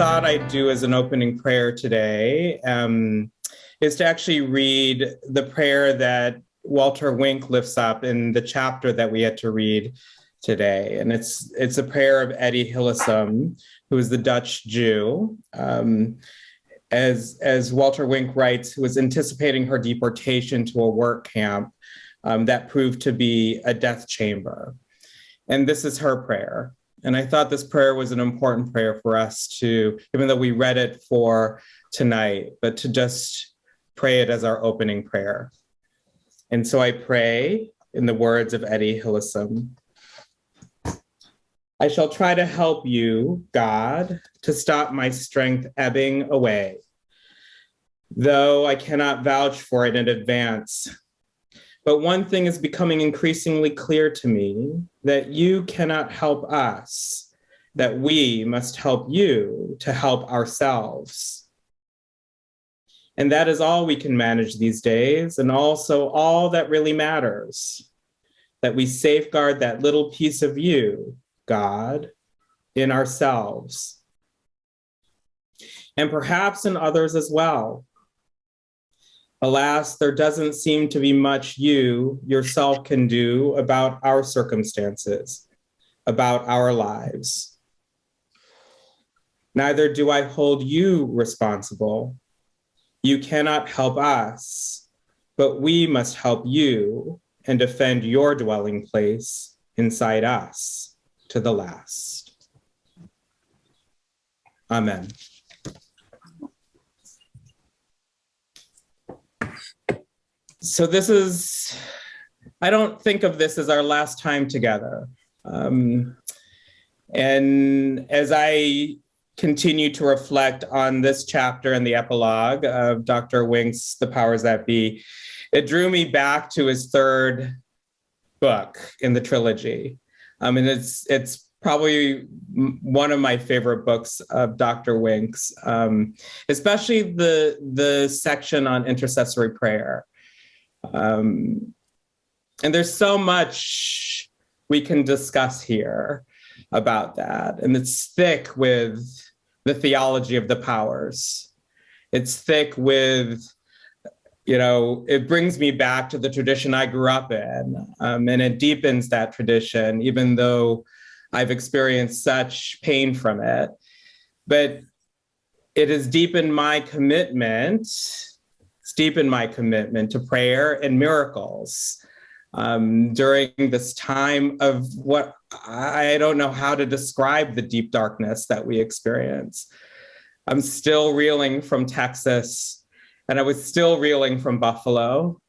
thought I'd do as an opening prayer today um, is to actually read the prayer that Walter Wink lifts up in the chapter that we had to read today. And it's it's a prayer of Etty Hillesum, who is the Dutch Jew. Um, as, as Walter Wink writes, who was anticipating her deportation to a work camp um, that proved to be a death chamber. And this is her prayer. And I thought this prayer was an important prayer for us to, even though we read it for tonight, but to just pray it as our opening prayer. And so I pray in the words of Etty Hillesum. I shall try to help you, God, to stop my strength ebbing away. Though I cannot vouch for it in advance, but one thing is becoming increasingly clear to me that you cannot help us, that we must help you to help ourselves. And that is all we can manage these days, and also all that really matters, that we safeguard that little piece of you, God, in ourselves. And perhaps in others as well, Alas, there doesn't seem to be much you yourself can do about our circumstances, about our lives. Neither do I hold you responsible. You cannot help us, but we must help you and defend your dwelling place inside us to the last. Amen. So this is, I don't think of this as our last time together. Um, and as I continue to reflect on this chapter and the epilogue of Dr. Wink's The Powers That Be, it drew me back to his third book in the trilogy. I mean, it's it's probably one of my favorite books of Dr. Wink's, um, especially the the section on intercessory prayer. Um, and there's so much we can discuss here about that. And it's thick with the theology of the powers. It's thick with, you know, it brings me back to the tradition I grew up in. Um, and it deepens that tradition, even though I've experienced such pain from it. But it has deepened my commitment deepen my commitment to prayer and miracles um, during this time of what I don't know how to describe the deep darkness that we experience. I'm still reeling from Texas and I was still reeling from Buffalo,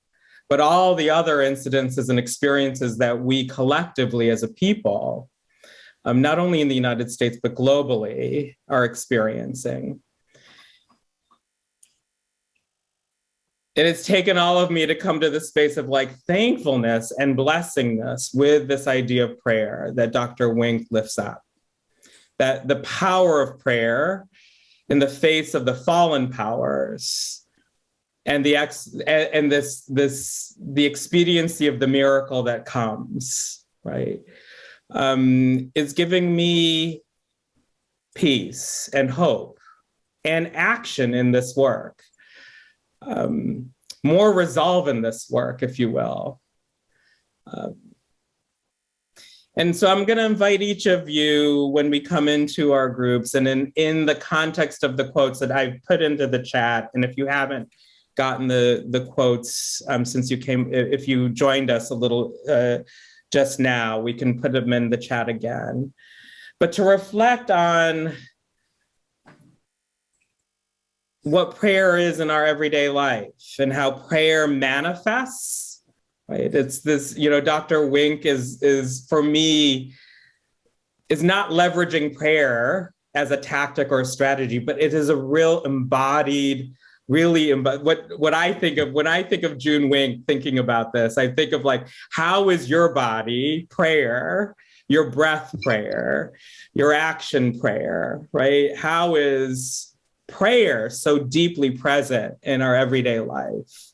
but all the other incidences and experiences that we collectively as a people, um, not only in the United States, but globally are experiencing. It has taken all of me to come to the space of like thankfulness and blessingness with this idea of prayer that Dr. Wink lifts up. That the power of prayer in the face of the fallen powers and the ex and this this the expediency of the miracle that comes, right? Um, is giving me peace and hope and action in this work um, more resolve in this work, if you will. Um, and so I'm going to invite each of you when we come into our groups and in, in the context of the quotes that I've put into the chat. And if you haven't gotten the, the quotes um, since you came, if you joined us a little uh, just now, we can put them in the chat again. But to reflect on what prayer is in our everyday life and how prayer manifests, right? It's this, you know, Dr. Wink is, is for me, is not leveraging prayer as a tactic or a strategy, but it is a real embodied, really, what, what I think of, when I think of June Wink thinking about this, I think of like, how is your body prayer, your breath prayer, your action prayer, right? How is prayer so deeply present in our everyday life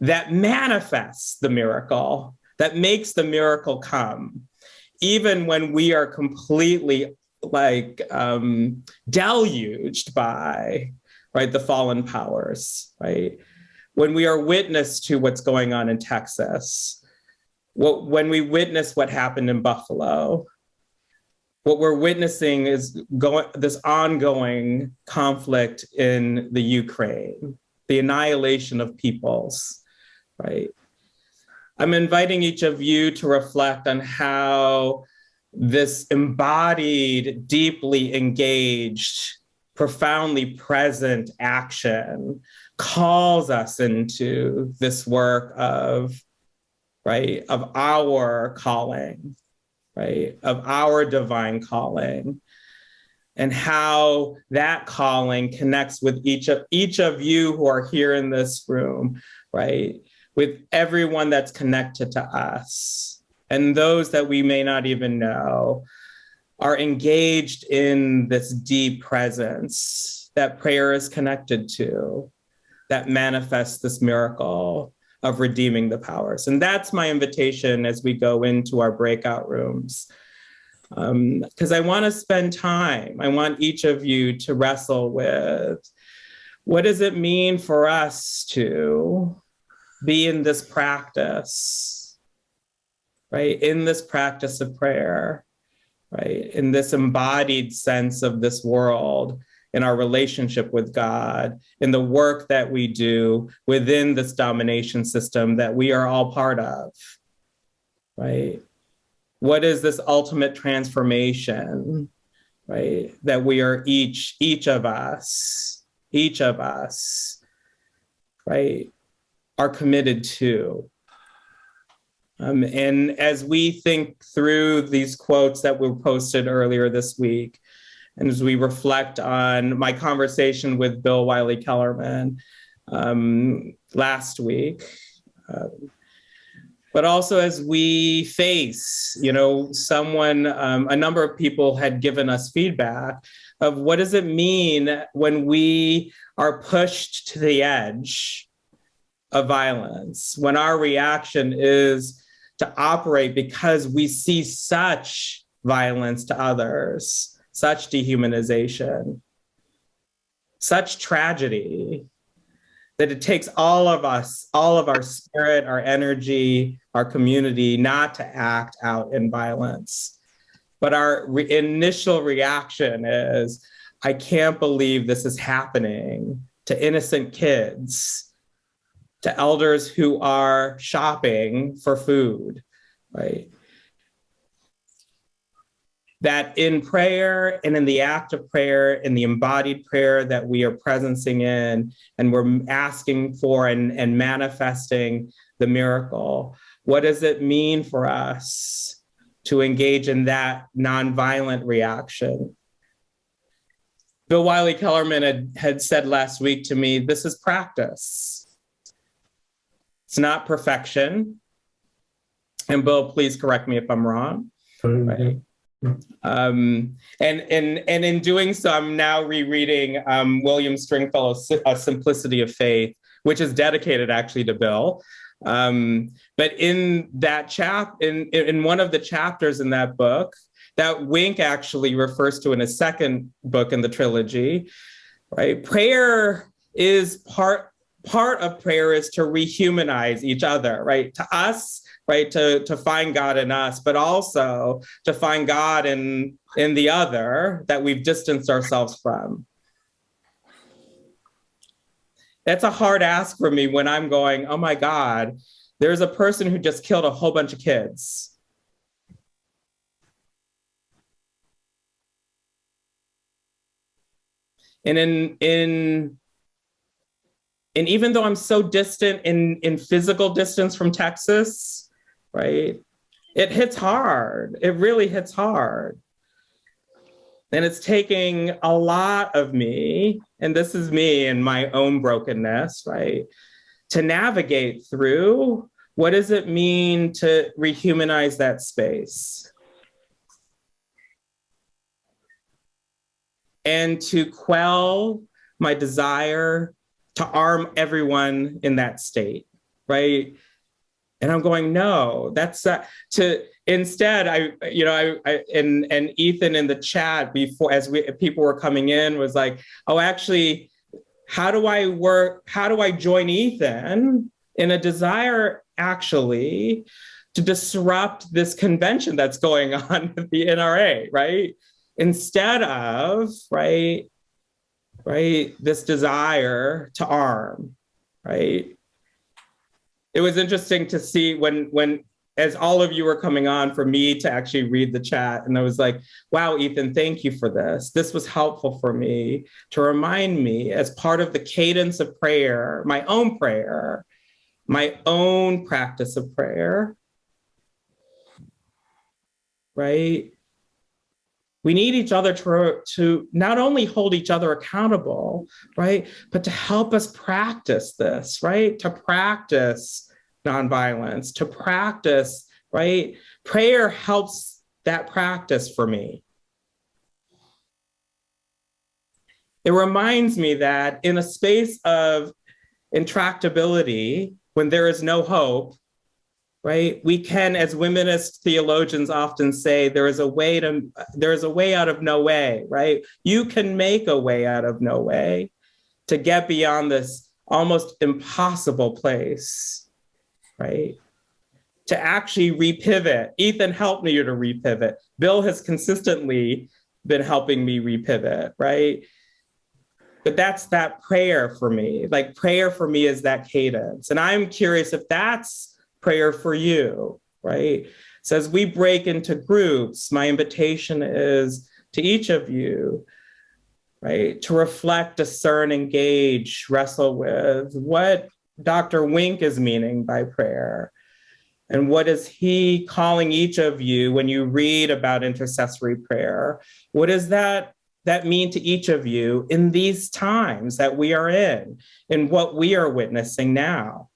that manifests the miracle, that makes the miracle come, even when we are completely like um, deluged by right the fallen powers right? When we are witness to what's going on in texas what, when we witness what happened in buffalo what we're witnessing is going this ongoing conflict in the ukraine the annihilation of peoples right? I'm inviting each of you to reflect on how this embodied, deeply engaged, profoundly present action calls us into this work of, right, of our calling, right, of our divine calling and how that calling connects with each of each of you who are here in this room, right? With everyone that's connected to us and those that we may not even know are engaged in this deep presence that prayer is connected to, that manifests this miracle of redeeming the powers. And that's my invitation as we go into our breakout rooms. Because um, I want to spend time, I want each of you to wrestle with what does it mean for us to be in this practice right? In this practice of prayer, right? In this embodied sense of this world, in our relationship with God, in the work that we do within this domination system that we are all part of, right? What is this ultimate transformation, right? That we are each, each of us, each of us, right, are committed to. Um, and as we think through these quotes that were posted earlier this week, and as we reflect on my conversation with Bill Wylie-Kellermann um, last week, uh, but also as we face, you know, someone, um, a number of people had given us feedback of what does it mean when we are pushed to the edge of violence, when our reaction is to operate because we see such violence to others, such dehumanization, such tragedy that it takes all of us, all of our spirit, our energy, our community not to act out in violence. But our re initial reaction is, I can't believe this is happening to innocent kids to elders who are shopping for food, right? That in prayer and in the act of prayer, in the embodied prayer that we are presencing in, and we're asking for and, and manifesting the miracle, what does it mean for us to engage in that nonviolent reaction? Bill Wylie-Kellermann had, had said last week to me, this is practice it's not perfection. And Bill, please correct me if I'm wrong. Right. Um, and, and, and in doing so, I'm now rereading um, William Stringfellow's A Simplicity of Faith, which is dedicated actually to Bill. Um, but in that chap, in, in one of the chapters in that book, that wink actually refers to in a second book in the trilogy, right? Prayer is part part of prayer is to rehumanize each other, right? To us, right? To, to find God in us, but also to find God in, in the other that we've distanced ourselves from. That's a hard ask for me when I'm going, oh my God, there's a person who just killed a whole bunch of kids. And in, in and even though I'm so distant in, in physical distance from Texas, right, it hits hard. It really hits hard. And it's taking a lot of me, and this is me and my own brokenness, right, to navigate through what does it mean to rehumanize that space? And to quell my desire to arm everyone in that state, right? And I'm going, no, that's uh, to instead. I, you know, I, I and and Ethan in the chat before, as we people were coming in, was like, oh, actually, how do I work? How do I join Ethan in a desire actually to disrupt this convention that's going on at the NRA, right? Instead of right, right, this desire to arm, right? It was interesting to see when when as all of you were coming on for me to actually read the chat and i was like wow ethan thank you for this. This was helpful for me to remind me as part of the cadence of prayer my own prayer my own practice of prayer. Right we need each other to, to not only hold each other accountable, right, but to help us practice this, right? To practice nonviolence, to practice, right? Prayer helps that practice for me. It reminds me that in a space of intractability, when there is no hope, right? We can, as womanist theologians often say, there is a way to, there is a way out of no way, right? You can make a way out of no way to get beyond this almost impossible place, right? To actually repivot. Ethan helped me to repivot. Bill has consistently been helping me repivot, right? But that's that prayer for me. Like prayer for me is that cadence. And I'm curious if that's prayer for you, right? So as we break into groups, my invitation is to each of you, right, to reflect, discern, engage, wrestle with what Dr. Wink is meaning by prayer. And what is he calling each of you when you read about intercessory prayer? What does that, that mean to each of you in these times that we are in, in what we are witnessing now?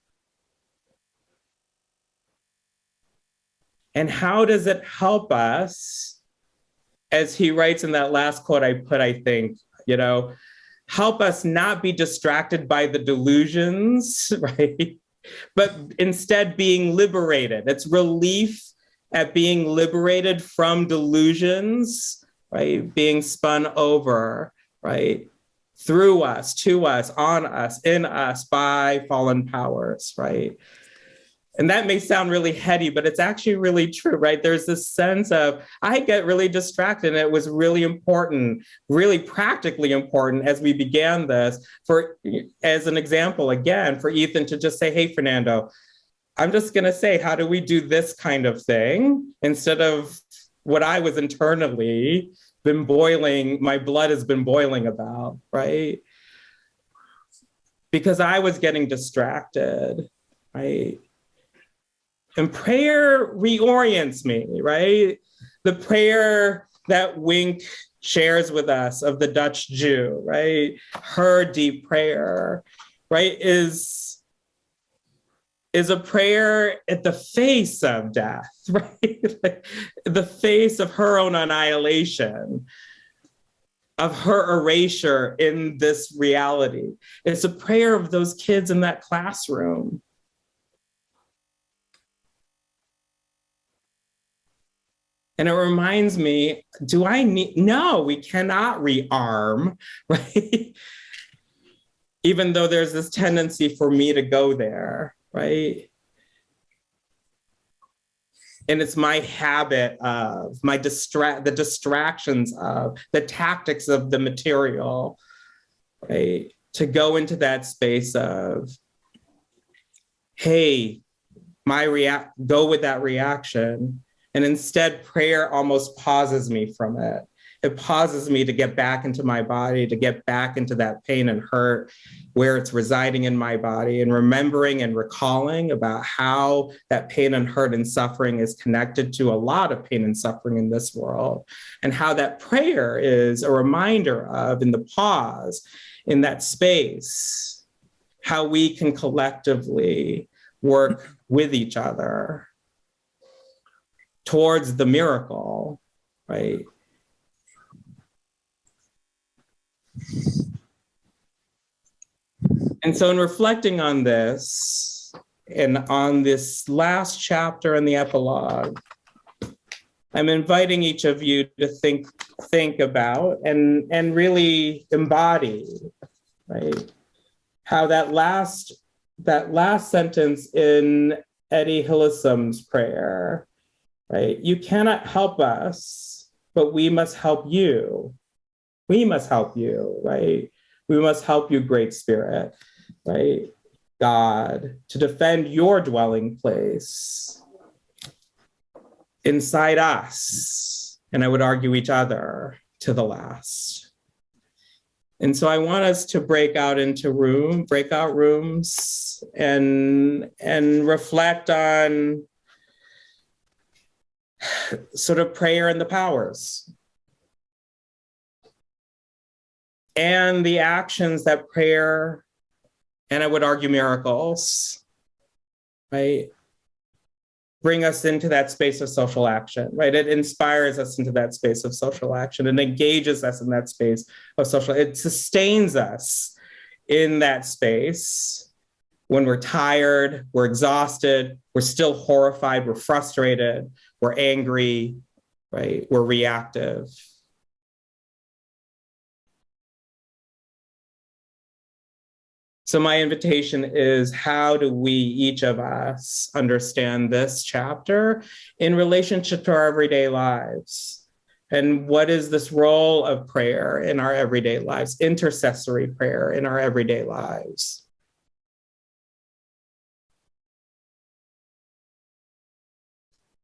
And how does it help us, as he writes in that last quote I put, I think, you know, help us not be distracted by the delusions, right? But instead being liberated. It's relief at being liberated from delusions, right? Being spun over, right? Through us, to us, on us, in us, by fallen powers, right? And that may sound really heady, but it's actually really true, right? There's this sense of, I get really distracted. And it was really important, really practically important as we began this for, as an example, again, for Ethan to just say, hey, Fernando, I'm just gonna say, how do we do this kind of thing instead of what I was internally been boiling, my blood has been boiling about, right? Because I was getting distracted, right? And prayer reorients me, right? The prayer that Wink shares with us of the Dutch Jew, right? Her deep prayer, right, is, is a prayer at the face of death, right? like the face of her own annihilation, of her erasure in this reality. It's a prayer of those kids in that classroom, And it reminds me, do I need, no, we cannot rearm, right? Even though there's this tendency for me to go there, right? And it's my habit of my distract, the distractions of the tactics of the material, right? To go into that space of, hey, my react, go with that reaction and instead, prayer almost pauses me from it. It pauses me to get back into my body, to get back into that pain and hurt where it's residing in my body and remembering and recalling about how that pain and hurt and suffering is connected to a lot of pain and suffering in this world and how that prayer is a reminder of in the pause in that space, how we can collectively work with each other towards the miracle, right? And so in reflecting on this, and on this last chapter in the epilogue, I'm inviting each of you to think think about and and really embody, right? How that last that last sentence in Etty Hillesum's prayer, right? You cannot help us, but we must help you. We must help you, right? We must help you, Great Spirit, right? God, to defend your dwelling place inside us, and I would argue each other to the last. And so I want us to break out into room, breakout rooms and, and reflect on sort of prayer and the powers and the actions that prayer and I would argue miracles, right? Bring us into that space of social action, right? It inspires us into that space of social action and engages us in that space of social, it sustains us in that space when we're tired, we're exhausted, we're still horrified, we're frustrated, we're angry, right? We're reactive. So my invitation is how do we, each of us, understand this chapter in relationship to our everyday lives? And what is this role of prayer in our everyday lives, intercessory prayer in our everyday lives?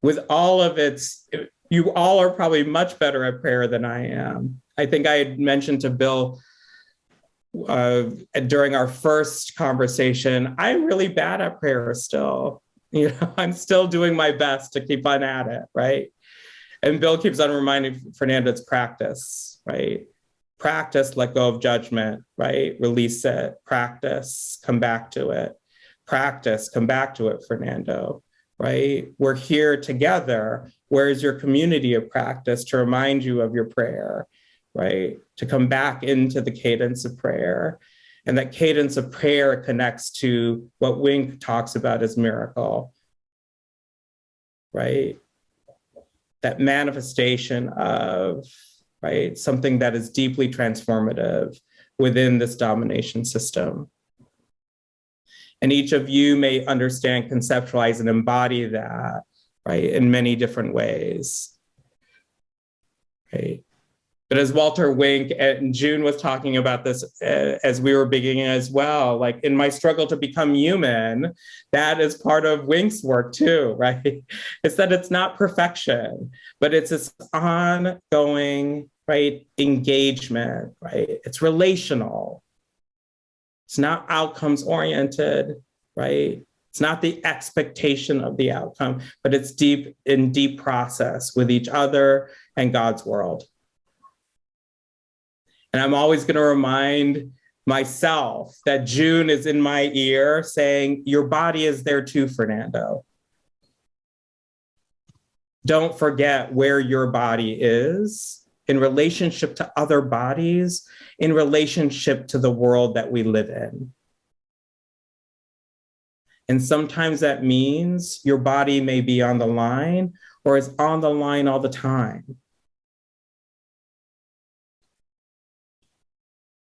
With all of its, you all are probably much better at prayer than I am. I think I had mentioned to Bill uh, during our first conversation, I'm really bad at prayer still. You know, I'm still doing my best to keep on at it, right? And Bill keeps on reminding Fernando it's practice, right? Practice, let go of judgment, right? Release it, practice, come back to it. Practice, come back to it, Fernando, right? We're here together. Where's your community of practice to remind you of your prayer? right? To come back into the cadence of prayer. And that cadence of prayer connects to what Wink talks about as miracle, right? That manifestation of, right, something that is deeply transformative within this domination system. And each of you may understand, conceptualize, and embody that, right, in many different ways, right? But as Walter Wink and June was talking about this uh, as we were beginning as well, like in my struggle to become human, that is part of Wink's work too, right? It's that it's not perfection, but it's this ongoing, right, engagement, right? It's relational. It's not outcomes oriented, right? It's not the expectation of the outcome, but it's deep in deep process with each other and God's world. And I'm always going to remind myself that June is in my ear saying, Your body is there too, Fernando. Don't forget where your body is in relationship to other bodies, in relationship to the world that we live in. And sometimes that means your body may be on the line or is on the line all the time.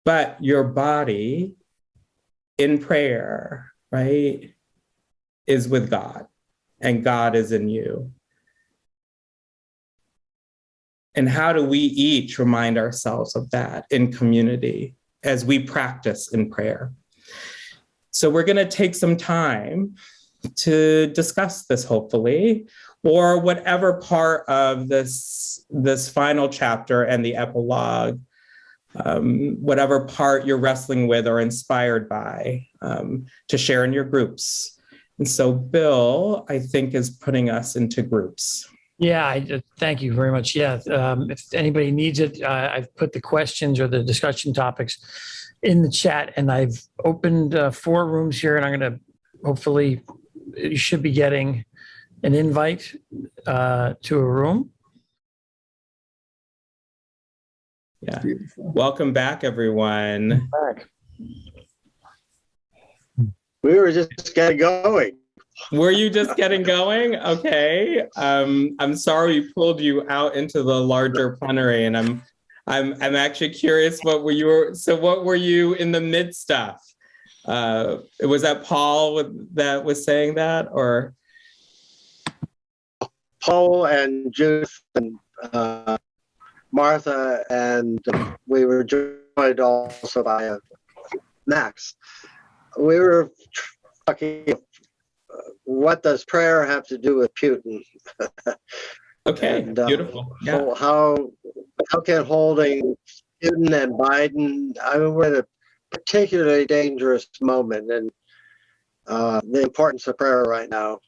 but your body in prayer, right, is with God and God is in you. And how do we each remind ourselves of that in community as we practice in prayer? So we're going to take some time to discuss this, hopefully, or whatever part of this, this final chapter and the epilogue um, whatever part you're wrestling with or inspired by um, to share in your groups. And so Bill, I think, is putting us into groups. Yeah, I, uh, thank you very much. Yeah, um, if anybody needs it, uh, I've put the questions or the discussion topics in the chat and I've opened uh, four rooms here and I'm going to hopefully you should be getting an invite uh, to a room. Yeah. Beautiful. Welcome back, everyone. Back. We were just getting going. Were you just getting going? Okay. Um, I'm sorry we pulled you out into the larger plenary, and I'm, I'm, I'm actually curious what were you? So, what were you in the midst of? Uh, was that Paul that was saying that, or? Paul and Judith and uh, Martha, and we were joined also by uh, Max. We were talking, what does prayer have to do with Putin? Okay, And, uh, beautiful. Yeah. How how can holding Putin and Biden? I mean, we're at a particularly dangerous moment, and uh, the importance of prayer right now.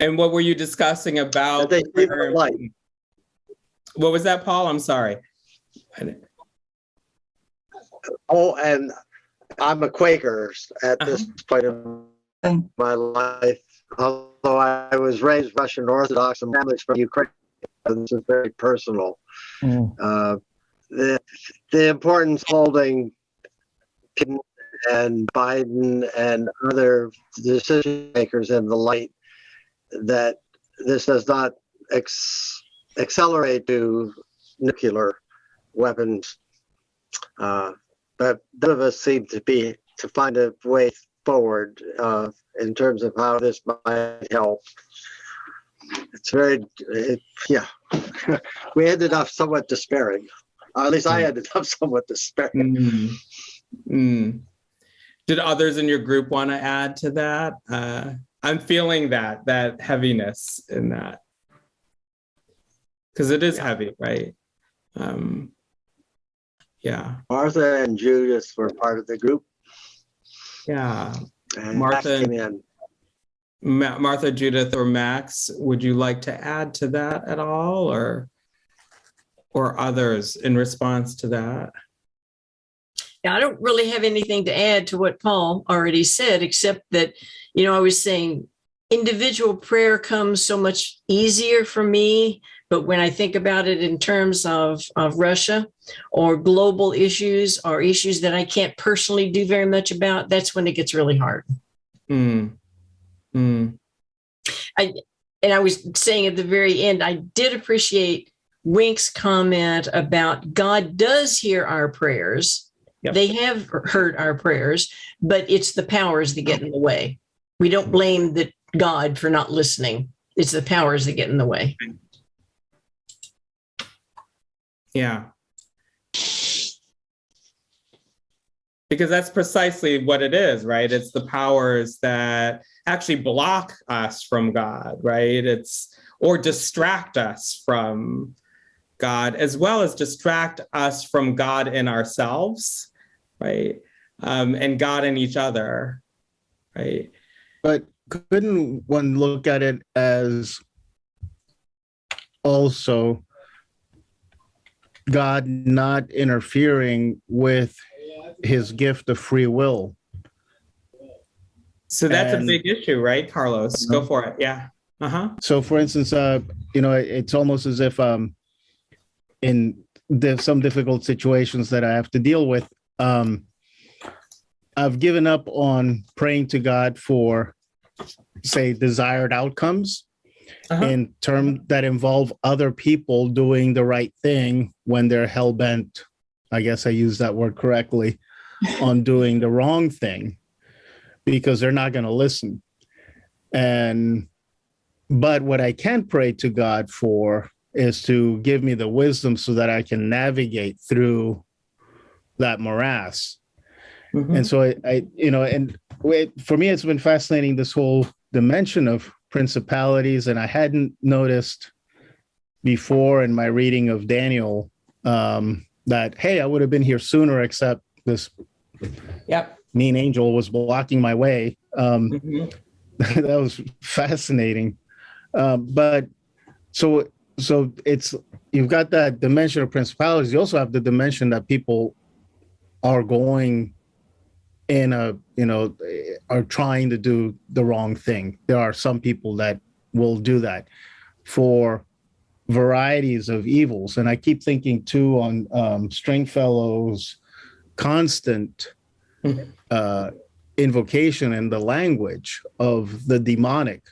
And what were you discussing about? they see light. What was that, Paul? I'm sorry. Oh, and I'm a Quaker at this point in my life. Although I was raised Russian Orthodox and families from Ukraine, this is very personal. Mm. Uh, the the importance holding and Biden and other decision makers in the light that this does not ex- accelerate to nuclear weapons. Uh, but none of us seem to be to find a way forward uh, in terms of how this might help. It's very, it, yeah. we ended up somewhat despairing. Or at least I ended up somewhat despairing. Mm. Mm. Did others in your group want to add to that? Uh, I'm feeling that that heaviness in that because it is heavy, right? Um, yeah, Martha and Judith were part of the group. yeah. And Martha Max came in. Ma- Martha, Judith, or Max, would you like to add to that at all, or or others in response to that? Yeah, I don't really have anything to add to what Paul already said, except that, you know, I was saying individual prayer comes so much easier for me. But when I think about it in terms of, of Russia or global issues or issues that I can't personally do very much about, that's when it gets really hard. Mm. Mm. And I was saying at the very end, I did appreciate Wink's comment about God does hear our prayers. Yep. They have heard our prayers, but it's the powers that get in the way. We don't blame the God for not listening. It's the powers that get in the way. Yeah. Because that's precisely what it is, right? It's the powers that actually block us from God, right? It's or distract us from God, as well as distract us from God in ourselves, right? Um, and God in each other, right? But couldn't one look at it as also God not interfering with his gift of free will? So that's a big issue, right, Carlos? Go for it. Yeah. Uh huh. So for instance, uh, you know, it's almost as if um, in the, some difficult situations that I have to deal with, um, I've given up on praying to God for, say, desired outcomes Uh-huh. in terms that involve other people doing the right thing when they're hell bent. I guess I use that word correctly on doing the wrong thing because they're not going to listen. And but what I can pray to God for is to give me the wisdom so that I can navigate through that morass. Mhm. And so I, I you know, and it, for me, it's been fascinating this whole dimension of principalities, and I hadn't noticed before in my reading of Daniel um, that hey, I would have been here sooner, except this Yep. mean angel was blocking my way. Um, Mhm. that was fascinating. Um, but so so it's you've got that dimension of principalities. You also have the dimension that people are going in a you know are trying to do the wrong thing. There are some people that will do that for varieties of evils, and I keep thinking too on um, Stringfellow's constant Mhm. uh, invocation and the language of the demonic,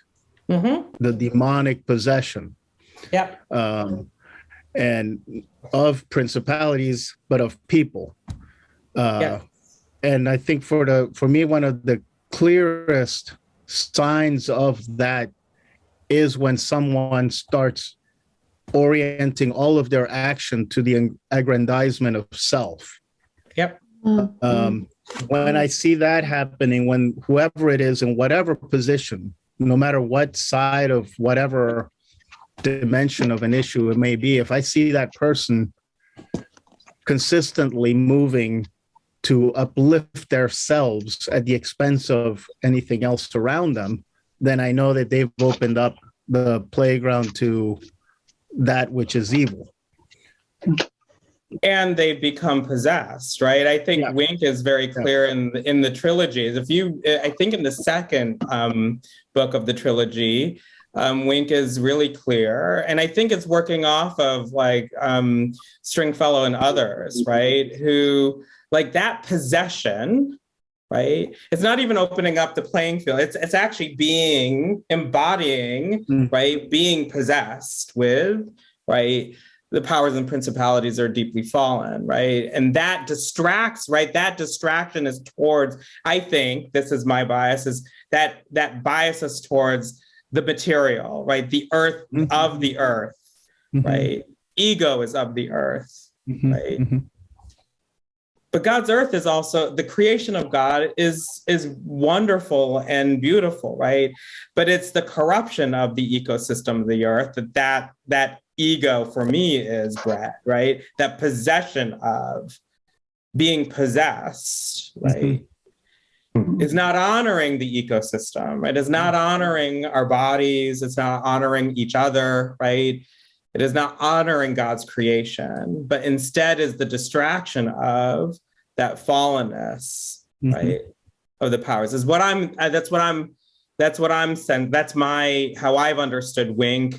Mhm. the demonic possession. Yep. um, and of principalities, but of people. Uh, Yeah. And I think for the for me, one of the clearest signs of that is when someone starts orienting all of their action to the aggrandizement of self. Yep. Um, when I see that happening, when whoever it is in whatever position, no matter what side of whatever dimension of an issue it may be, if I see that person consistently moving to uplift themselves at the expense of anything else around them, then I know that they've opened up the playground to that which is evil. and they've become possessed right? I think Yeah. wink is very clear in the, in the trilogies if you i think in the second um, book of the trilogy um, wink is really clear. And i think it's working off of like um, stringfellow and others right? Who like that possession right it's not even opening up the playing field it's it's actually being embodying Mm. right being possessed with right the powers and principalities are deeply fallen, right? And that distracts, right? That distraction is towards, I think, this is my bias, is that that bias us towards the material, right? The earth Mhm. of the earth, right? Ego is of the earth. Mhm, Right. But God's earth is also the creation of God is is wonderful and beautiful, right? But it's the corruption of the ecosystem of the earth that that that ego for me is bred, right? That possession of being possessed, mm-hmm. right? Is not honoring the ecosystem, right? Is not mm-hmm. honoring our bodies, it's not honoring each other, right? It is not honoring God's creation, but instead is the distraction of that fallenness, Mhm. right? Of the powers is what I'm. uh, That's what I'm. That's what I'm saying. That's my how I've understood Wink,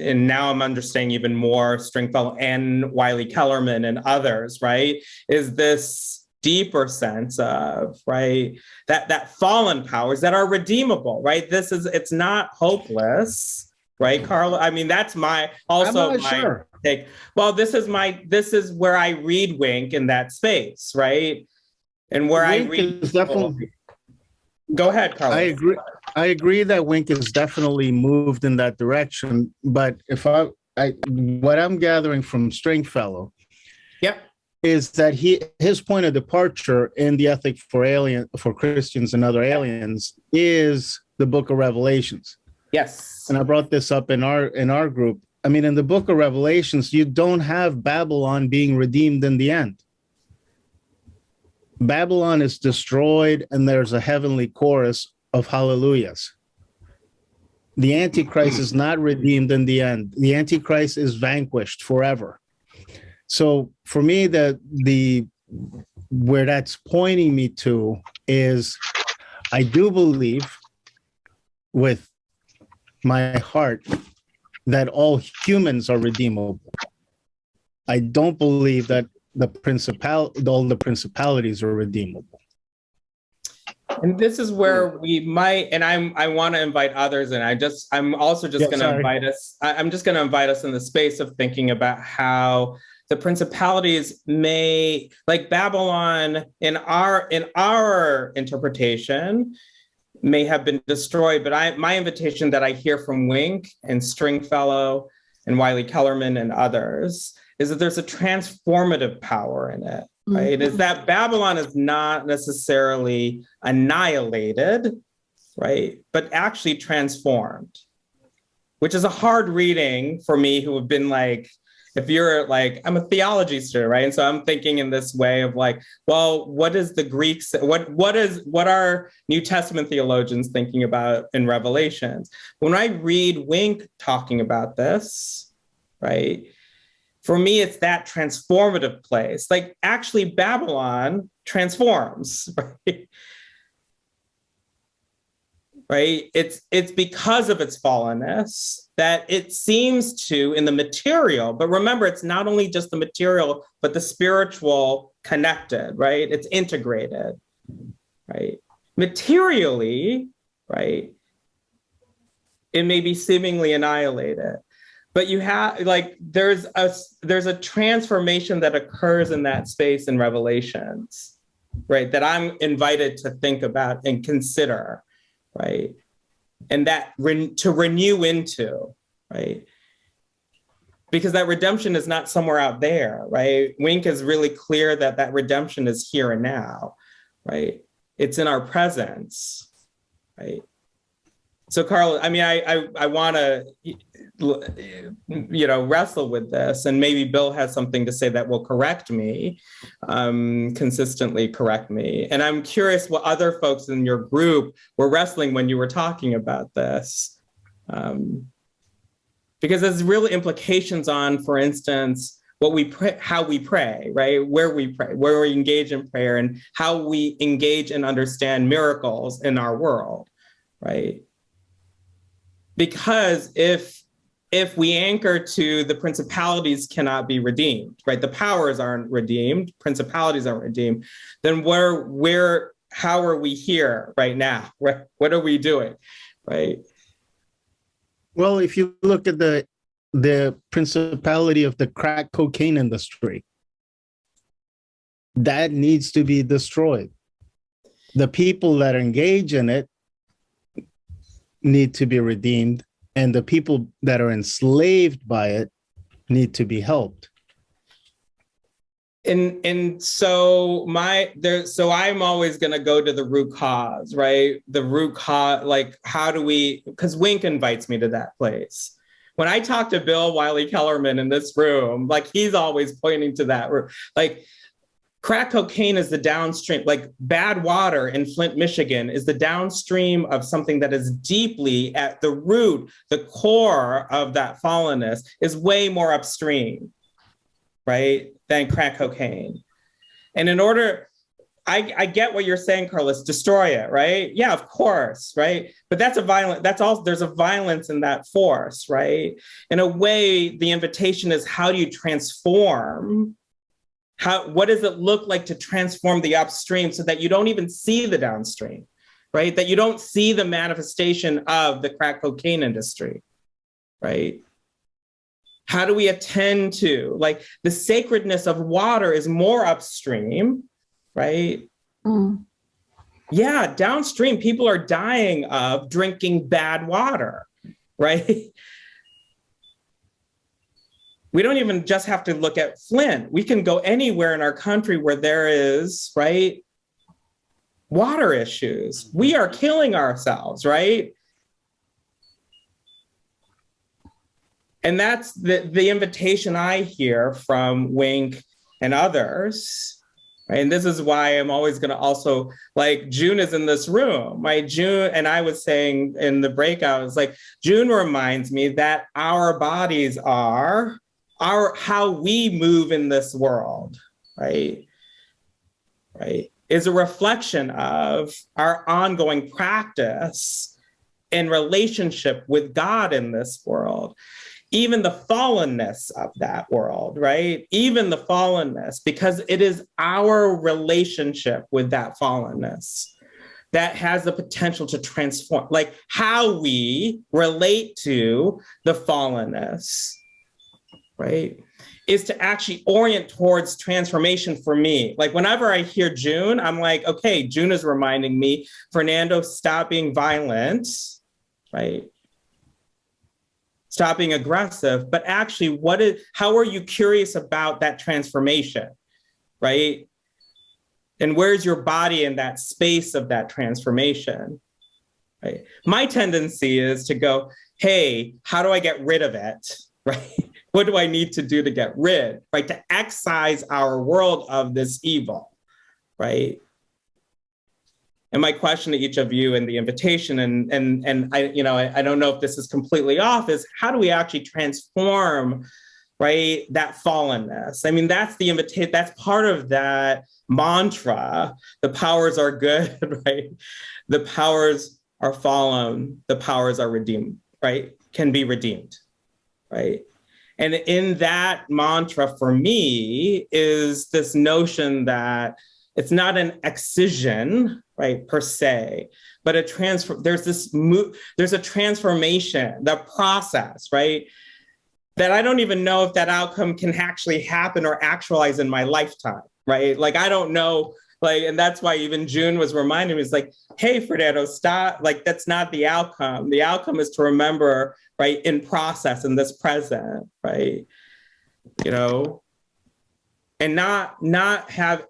and now I'm understanding even more Stringfellow and Wylie-Kellermann and others. Right? Is this deeper sense of right that that fallen powers that are redeemable? Right? This is it's not hopeless. Right, Carla? I mean, that's my I'm also not my sure. take. Well, this is my this is where I read Wink in that space, right? And where I Wink read is definitely- Go ahead, Carlos. I agree. I agree that Wink has definitely moved in that direction. But if I, I what I'm gathering from Stringfellow Yep. is that he his point of departure in the ethic for alien for Christians and other aliens is the Book of Revelations. Yes. And I brought this up in our in our group. I mean, in the Book of Revelations, you don't have Babylon being redeemed in the end. Babylon is destroyed, and there's a heavenly chorus of hallelujahs. The Antichrist is not redeemed in the end. The Antichrist is vanquished forever. So for me, the the where that's pointing me to is I do believe with my heart that all humans are redeemable. I don't believe that the principal all the principalities are redeemable. And this is where we might, and I'm, I want to invite others, and I just, I'm also just Yeah, going to invite us, I, I'm just going to invite us in the space of thinking about how the principalities may, like Babylon, in our, in our interpretation, may have been destroyed. But I, my invitation that I hear from Wink and Stringfellow and Wylie-Kellermann and others is that there's a transformative power in it right? Is mm-hmm. that Babylon is not necessarily annihilated, right? But actually transformed, which is a hard reading for me who have been like, if you're like, I'm a theology student, right? And so I'm thinking in this way of like, well, what is the Greeks, what what is what are New Testament theologians thinking about in Revelations? When I read Wink talking about this, right? for me it's that transformative place like actually babylon transforms right right it's it's because of its fallenness that it seems to in the material but remember it's not only just the material but the spiritual connected right it's integrated right materially, right, it may be seemingly annihilated. But you have like there's a there's a transformation that occurs in that space in Revelations, right? That I'm invited to think about and consider, right? And that re- to renew into, right? Because that redemption is not somewhere out there, right? Wink is really clear that that redemption is here and now, right? It's in our presence, right? So, Carl, I mean, I I, I want to, you know, wrestle with this, and maybe Bill has something to say that will correct me, um, consistently correct me. And I'm curious what other folks in your group were wrestling when you were talking about this, um, because there's real implications on, for instance, what we pray, how we pray, right? Where we pray, where we engage in prayer, and how we engage and understand miracles in our world, right? Because if if we anchor to the principalities cannot be redeemed right? The powers aren't redeemed principalities aren't redeemed then where where how are we here right now? Right what are we doing right? Well, if you look at the the principality of the crack cocaine industry, that needs to be destroyed. The people that engage in it need to be redeemed, and the people that are enslaved by it need to be helped. and and so my there so i'm always going to go to the root cause right the root cause like how do we because wink invites me to that place when i talk to bill Wylie-Kellermann in this room like he's always pointing to that like crack cocaine is the downstream like bad water in flint michigan is the downstream of something that is deeply at the root the core of that fallenness is way more upstream right than crack cocaine and in order I, I get what you're saying, Carlos. Destroy it, right? Yeah, of course, right? But that's a violent. That's all. There's a violence in that force, right? In a way, the invitation is how do you transform how what does it look like to transform the upstream so that you don't even see the downstream right? That you don't see the manifestation of the crack cocaine industry right? How do we attend to like the sacredness of water is more upstream right? Mm. yeah downstream people are dying of drinking bad water right we don't even just have to look at flint we can go anywhere in our country where there is right water issues. We are killing ourselves right? And that's the, the invitation i hear from wink and others. And this is why I'm always going to also like June is in this room, right? June, and I was saying in the breakout, it's like June reminds me that our bodies are our how we move in this world, right? Right, is a reflection of our ongoing practice in relationship with God in this world even the fallenness of that world, right? Even the fallenness, because it is our relationship with that fallenness that has the potential to transform, like how we relate to the fallenness, right? Is to actually orient towards transformation for me. Like whenever I hear June, I'm like, okay, June is reminding me, Fernando, stop being violent, right? stop being aggressive but actually what is how are you curious about that transformation right and where's your body in that space of that transformation right my tendency is to go hey how do i get rid of it right what do i need to do to get rid right to excise our world of this evil right and my question to each of you in the invitation, and and and I, you know, I, I don't know if this is completely off, is how do we actually transform, right, that fallenness? I mean, that's the invitation. That's part of that mantra. The powers are good, right? The powers are fallen. The powers are redeemed, right? Can be redeemed, right? And in that mantra for me is this notion that it's not an excision, right, per se, but a transfer, there's this move, there's a transformation, the process, right? That I don't even know if that outcome can actually happen or actualize in my lifetime, right? Like, I don't know, like, and that's why even June was reminding me, it's like, hey, Fernando, stop, like, that's not the outcome. The outcome is to remember, right, in process, in this present, right? You know, and not not have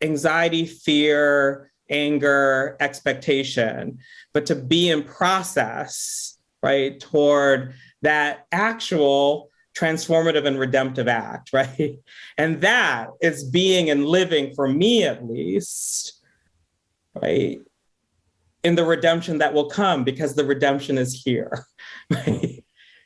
anxiety, fear, anger, expectation, but to be in process, right, toward that actual transformative and redemptive act, right? And that is being and living for me at least, right? In the redemption that will come because the redemption is here.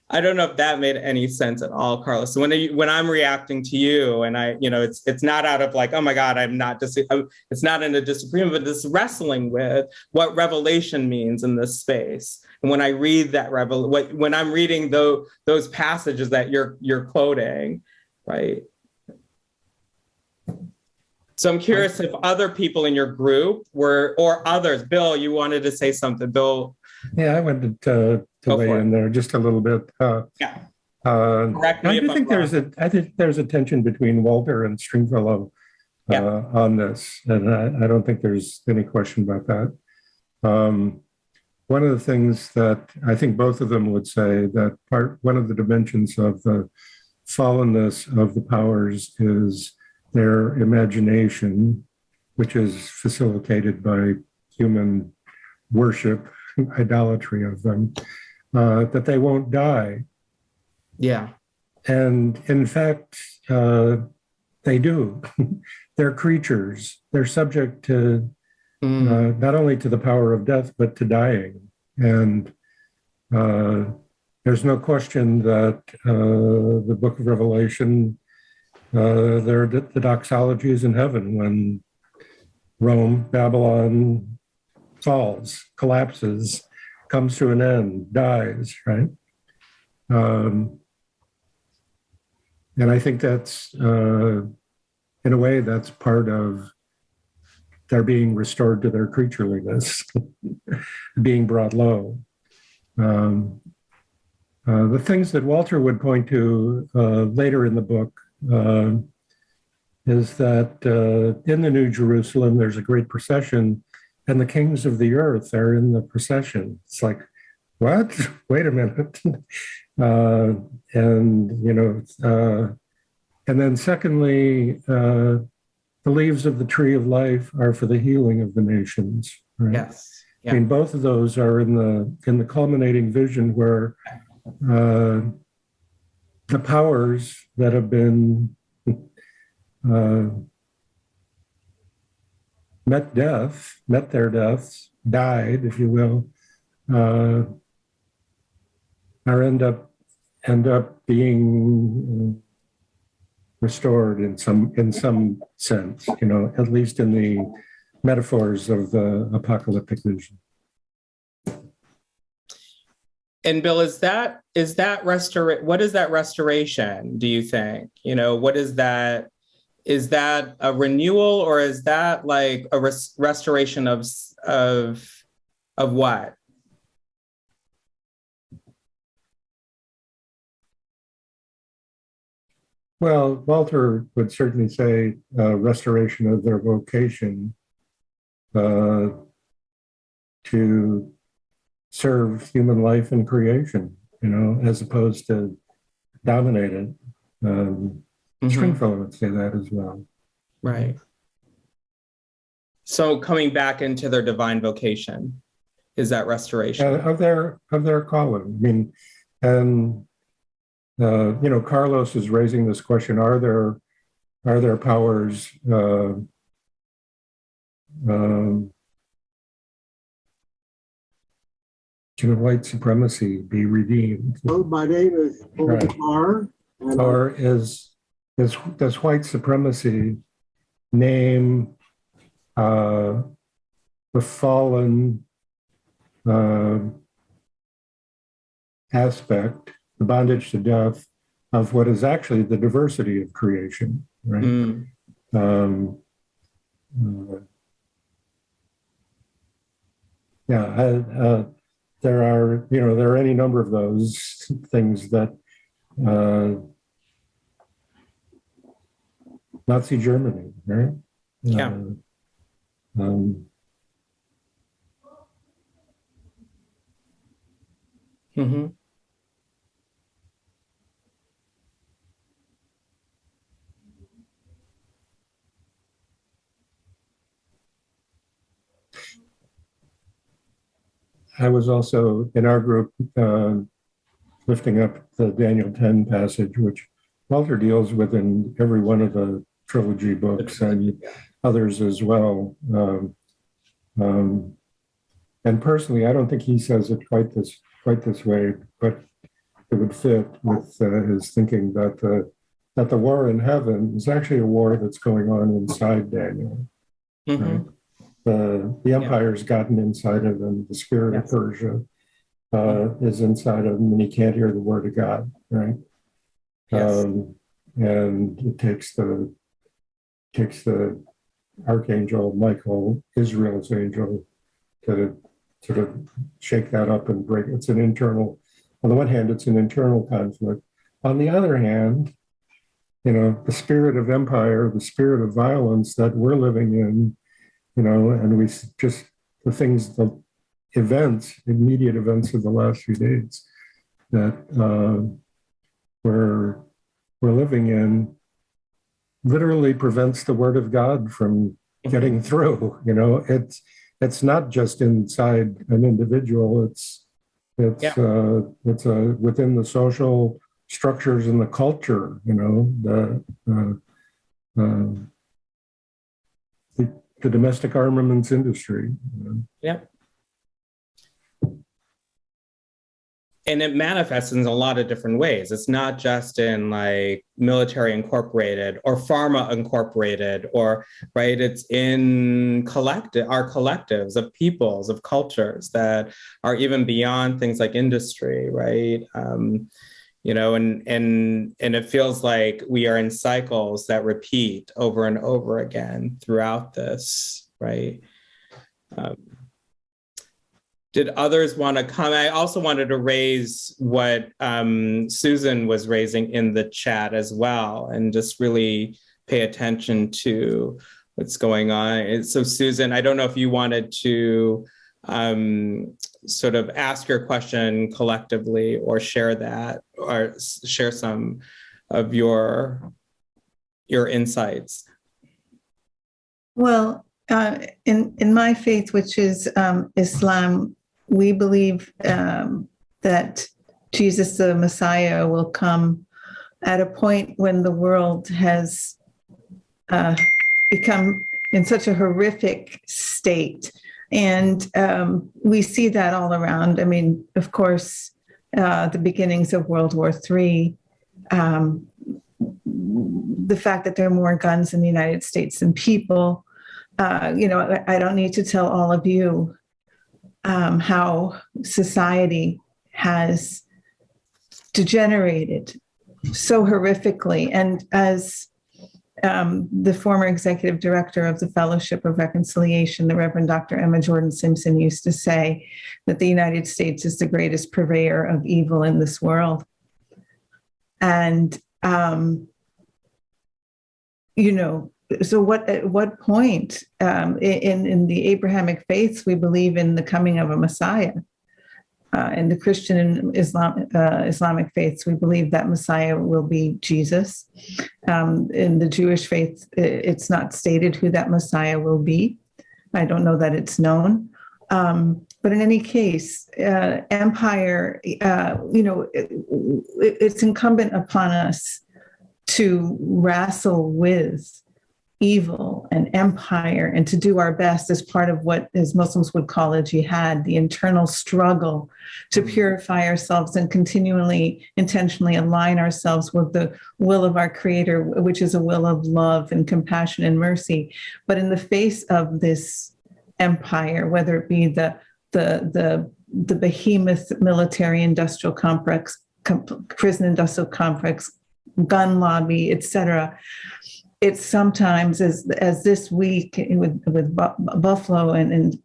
I don't know if that made any sense at all, Carlos. So when I, when I'm reacting to you, and I, you know, it's it's not out of like, oh my God, I'm not dis. Uh, it's not in a disagreement, but this wrestling with what revelation means in this space. And when I read that revel, what, when I'm reading those those passages that you're you're quoting, right? So I'm curious if other people in your group were, or others. Bill, you wanted to say something. Bill, Yeah, I wanted to, to Go weigh for it. in there just a little bit. Uh, Yeah. uh, correct me I do I'm think wrong. there's a, I think there's a tension between Walter and Stringfellow uh, Yeah. on this, and I, I don't think there's any question about that. Um, one of the things that I think both of them would say that part, one of the dimensions of the fallenness of the powers is their imagination, which is facilitated by human worship, idolatry of them, uh, that they won't die. yeah, And in fact, uh, they do. They're creatures. They're subject to Mm, uh, not only to the power of death, but to dying. And uh, there's no question that uh, the book of Revelation, uh, there are the doxologies in heaven when Rome, Babylon falls, collapses, comes to an end, dies, right? Um, and I think that's, uh, in a way, that's part of they're being restored to their creatureliness, being brought low. Um, uh, the things that Walter would point to uh, later in the book uh, is that uh, in the New Jerusalem, there's a great procession, and the kings of the earth are in the procession. It's like, what? Wait a minute. uh, and, you know, uh, and then secondly, uh, the leaves of the tree of life are for the healing of the nations. Right? yes, I mean, both of those are in the in the culminating vision where uh, the powers that have been uh, met death, met their deaths, died, if you will, uh, are end up end up being restored in some in some sense, you know, at least in the metaphors of the apocalyptic vision. And Bill, is that is that restor what is that restoration, do you think? You know, what is that? Is that a renewal or is that like a res- restoration of of of what? Well, Walter would certainly say uh, restoration of their vocation uh, to serve human life and creation, you know, as opposed to dominate it. Um, Mhm, Stringfellow would say that as well. Right. So coming back into their divine vocation, is that restoration? Uh, of their of their calling. I mean, and uh, you know, Carlos is raising this question: Are there are there powers? Uh, um, can white supremacy be redeemed, Well, my name is Right. Omar. and I- is is does white supremacy name uh, the fallen uh, aspect, the bondage to death of what is actually the diversity of creation, right? Mm, Um, uh, yeah, uh, uh, there are, you know, there are any number of those things that uh, Nazi Germany, right? Yeah. Uh, um, Mhm. I was also in our group uh, lifting up the Daniel 10 passage, which Walter deals with in every one of the trilogy books and others as well. Um, um, and personally, I don't think he says it quite this quite this way, but it would fit with uh, his thinking that the that the war in heaven is actually a war that's going on inside Daniel. Mhm. The, the empire's gotten inside of him, the spirit of Persia uh, is inside of him, and he can't hear the word of God, right? Yes. Um, and it takes the takes the archangel Michael, Israel's angel, to sort of shake that up and break. It's an internal. On the one hand, it's an internal conflict. On the other hand, you know, the spirit of empire, the spirit of violence that we're living in, you know, and we just the things, the events, immediate events of the last few days that uh, we're we're living in literally prevents the word of God from getting through. You know, it's it's not just inside an individual. It's it's Yeah. uh, it's uh, within the social structures and the culture. You know, the uh, uh, the, the domestic armaments industry. you know. Yep. And it manifests in a lot of different ways. It's not just in like military incorporated or pharma incorporated or right. It's in collective our collectives of peoples of cultures that are even beyond things like industry, right? Um, you know, and and and it feels like we are in cycles that repeat over and over again throughout this, right? Um, did others want to comment? I also wanted to raise what um, Susan was raising in the chat as well, and just really pay attention to what's going on. So, Susan, I don't know if you wanted to um, sort of ask your question collectively or share that or share some of your your insights. Well, uh, in in my faith, which is um, Islam, we believe um, that Jesus, the Messiah, will come at a point when the world has uh, become in such a horrific state, and um, we see that all around. I mean, of course, uh, the beginnings of World War III. Um, the fact that there are more guns in the United States than people, uh, you know, I, I don't need to tell all of you um, how society has degenerated so horrifically. And as um, the former executive director of the Fellowship of Reconciliation, the Reverend Dr. Emma Jordan Simpson, used to say that the United States is the greatest purveyor of evil in this world. And, um, you know, so what at what point um, in in the Abrahamic faiths we believe in the coming of a Messiah. Uh, in the Christian and Islam, uh, Islamic faiths, we believe that Messiah will be Jesus. Um, in the Jewish faith, it's not stated who that Messiah will be. I don't know that it's known. Um, but in any case, uh, empire, uh, you know, it, it's incumbent upon us to wrestle with evil and empire and to do our best as part of what as muslims would call a jihad the internal struggle to mm. purify ourselves and continually intentionally align ourselves with the will of our creator which is a will of love and compassion and mercy. But in the face of this empire whether it be the the the the behemoth military industrial complex com- prison industrial complex gun lobby etc it's sometimes as as this week with with Bu- Buffalo and and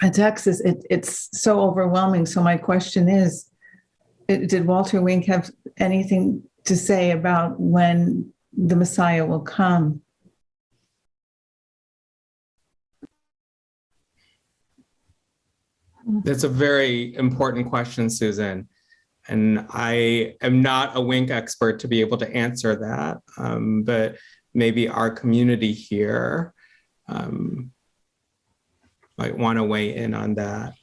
and Texas, it, it's so overwhelming. So my question is, it- did Walter Wink have anything to say about when the Messiah will come? That's a very important question, Susan. And I am not a wink expert to be able to answer that, um, but maybe our community here um, might want to weigh in on that.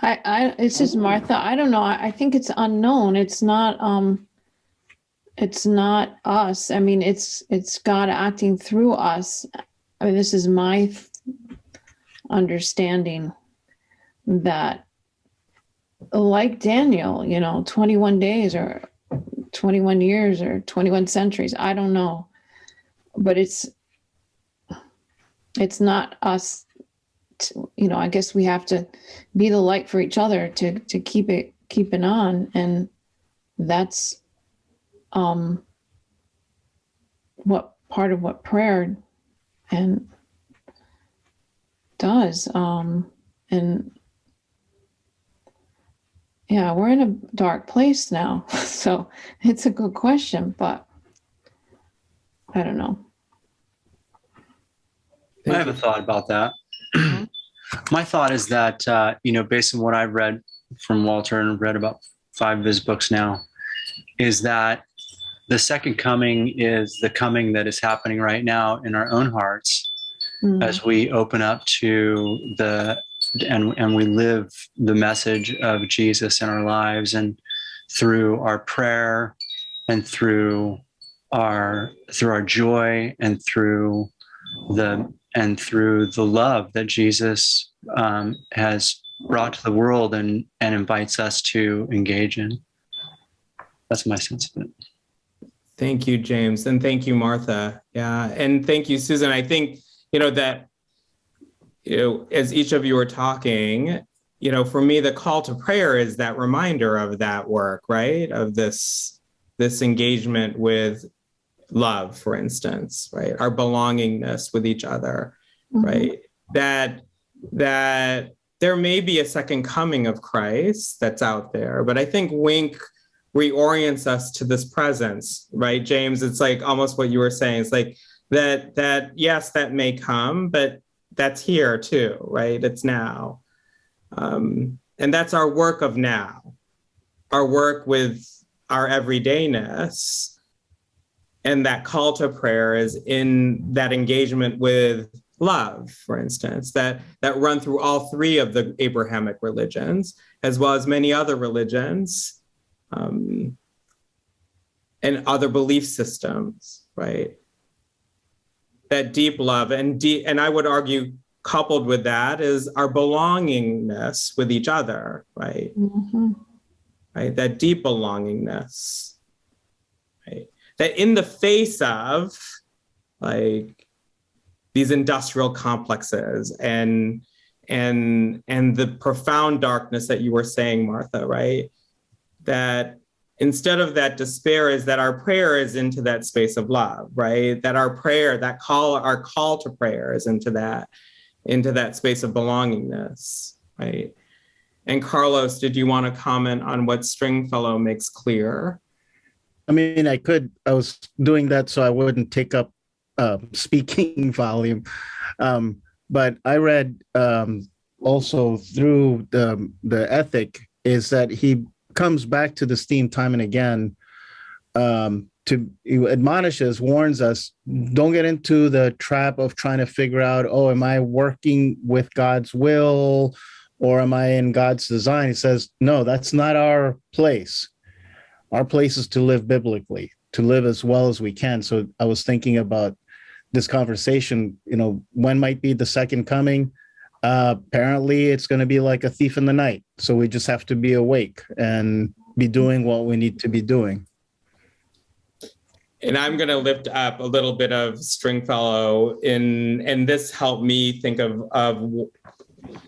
I, I, it's just Martha. I don't know. I, I think it's unknown. It's not, um, it's not us. I mean, it's, it's God acting through us. I mean, this is my understanding that like Daniel, you know, 21 days or 21 years or 21 centuries, I don't know. But it's, it's not us, to- you know, I guess we have to be the light for each other to to keep it keep it on and that's um what part of what prayer and does um and yeah we're in a dark place now. So it's a good question but i don't know. I have a thought about that. My thought is that, uh, you know, based on what I've read from Walter and read about five of his books now, is that the second coming is the coming that is happening right now in our own hearts Mm, as we open up to the and and we live the message of Jesus in our lives and through our prayer and through our through our joy and through the and through the love that Jesus um, has brought to the world and and invites us to engage in. That's my sense of it. Thank you, James, and thank you, Martha. Yeah, and thank you, Susan. I think, you know, that, you know, as each of you are talking, you know, for me, the call to prayer is that reminder of that work, right? Of this, this engagement with love, for instance, right? Our belongingness with each other, mhm. right? That, that there may be a second coming of Christ that's out there, but I think Wink reorients us to this presence, right, James? It's like almost what you were saying. It's like that that yes, that may come, but that's here too, right? It's now, um, and that's our work of now, our work with our everydayness, and that call to prayer is in that engagement with love, for instance, that that run through all three of the Abrahamic religions, as well as many other religions um, and other belief systems, right? That deep love and deep, and I would argue, coupled with that is our belongingness with each other, right? Mhm. Right, that deep belongingness, right? That in the face of like these industrial complexes and and and the profound darkness that you were saying, Martha, right? that instead of that despair is that our prayer is into that space of love right? That our prayer that call our call to prayer is into that into that space of belongingness right? And carlos did you want to comment on what stringfellow makes clear? I mean, I could, I was doing that so I wouldn't take up uh, speaking volume. Um, but I read um, also through the, the ethic is that he comes back to this theme time and again um, to he admonishes, warns us, don't get into the trap of trying to figure out, oh, am I working with God's will or am I in God's design? He says, no, that's not our place. Our place is to live biblically to live as well as we can. So i was thinking about this conversation you know when might be the second coming apparently it's going to be like a thief in the night so we just have to be awake and be doing what we need to be doing. And i'm going to lift up a little bit of stringfellow in and this helped me think of of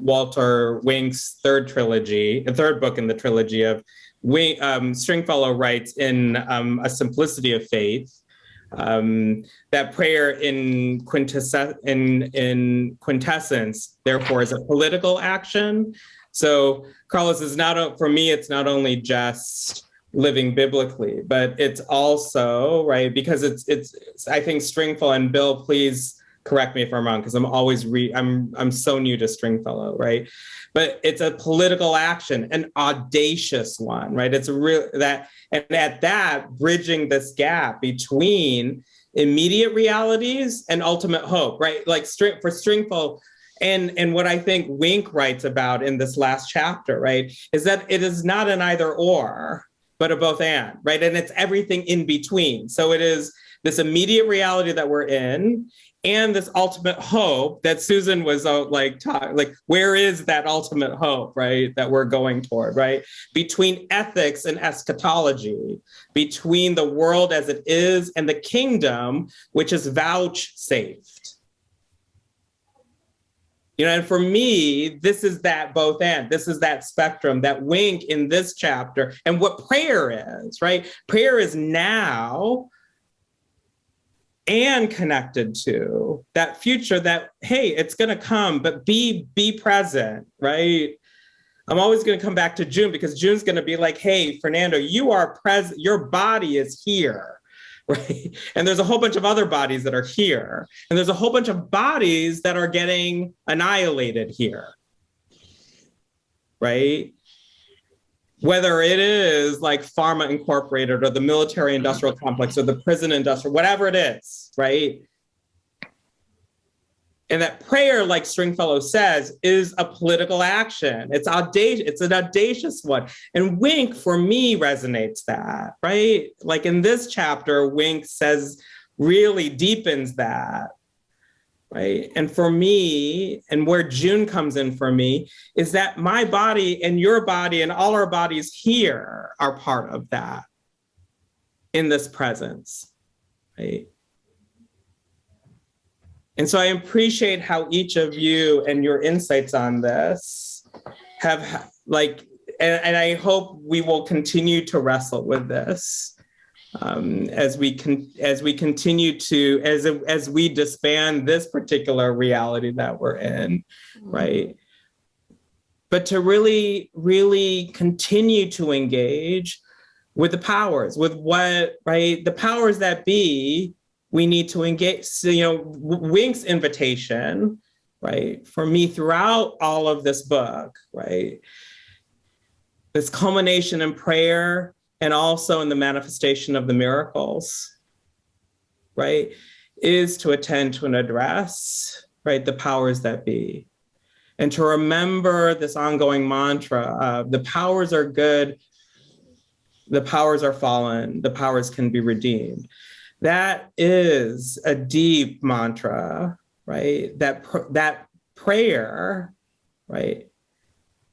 walter wink's third trilogy the third book in the trilogy of um, Stringfellow writes in um, A Simplicity of Faith um, that prayer in, quintess- in, in quintessence, therefore, is a political action. So, Carlos is not, for me, it's not only just living biblically, but it's also, right, because it's, it's, I think Stringfellow and Bill, please correct me if I'm wrong, because I'm always re, I'm, I'm so new to Stringfellow, right? But it's a political action, an audacious one, right? It's a real, that, and at that, bridging this gap between immediate realities and ultimate hope, right? Like string for Stringfellow, and and what I think Wink writes about in this last chapter, right, is that it is not an either or, but a both and, right? And it's everything in between. So it is this immediate reality that we're in, and this ultimate hope that Susan was uh, like, ta- like, where is that ultimate hope, right? That we're going toward, right? Between ethics and eschatology, between the world as it is and the kingdom, which is vouchsafed. You know, and for me, this is that both end. This is that spectrum, that wink in this chapter, and what prayer is, right? Prayer is now and connected to that future that hey it's going to come but be be present right? I'm always going to come back to june because june's going to be like hey fernando you are present your body is here right? And there's a whole bunch of other bodies that are here. And there's a whole bunch of bodies that are getting annihilated here right whether it is like pharma incorporated or the military industrial mm-hmm. complex or the prison industrial whatever it is right? And that prayer like stringfellow says is a political action. It's audacious it's an audacious one. And wink for me resonates that right? Like in this chapter wink says really deepens that right? And for me, and where June comes in for me, is that my body and your body and all our bodies here are part of that in this presence, right? And so I appreciate how each of you and your insights on this have like, and, and I hope we will continue to wrestle with this um, as we can as we continue to as as we disband this particular reality that we're in right? But to really really continue to engage with the powers with what right the powers that be we need to engage so you know wink's invitation right for me throughout all of this book right this culmination in prayer and also in the manifestation of the miracles, right, is to attend to and address, right, the powers that be. And to remember this ongoing mantra of the powers are good, the powers are fallen, the powers can be redeemed. That is a deep mantra, right? That, pr- that prayer, right,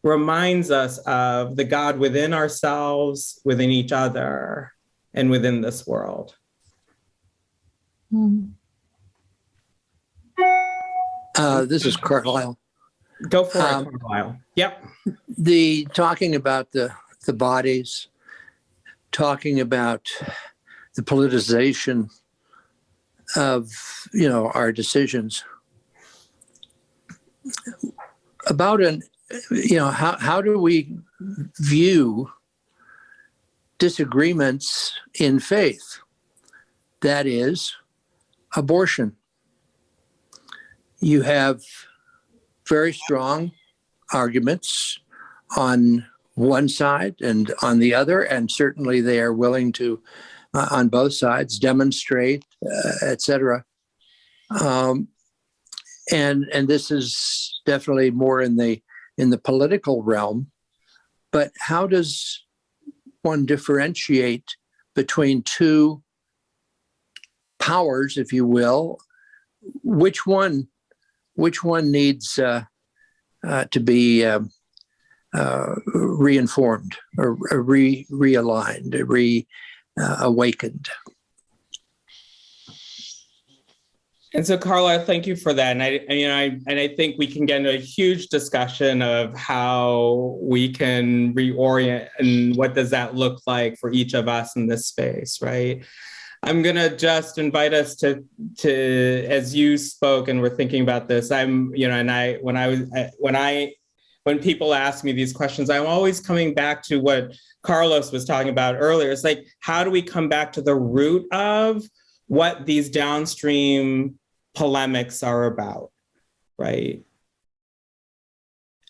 reminds us of the God within ourselves, within each other, and within this world. Hmm. Uh, this is Carlisle. Go for Um, it, Carlisle. Yep. The talking about the the bodies, talking about the politicization of you know our decisions. About an you know how how do we view disagreements in faith? That is abortion. You have very strong arguments on one side and on the other, and certainly they are willing to, uh, on both sides, demonstrate, uh, et cetera. Um, and and this is definitely more in the in the political realm. But how does one differentiate between two powers, if you will? Which one which one needs uh, uh, to be um, uh, reinformed or re realigned, re uh, awakened? And so, Carla, thank you for that. And I, you know, I, and I think we can get into a huge discussion of how we can reorient and what does that look like for each of us in this space, right? I'm gonna just invite us to, to, as you spoke and we're thinking about this, I'm, you know, and I, when I was, when I, when people ask me these questions, I'm always coming back to what Carlos was talking about earlier. It's like, how do we come back to the root of what these downstream polemics are about, right?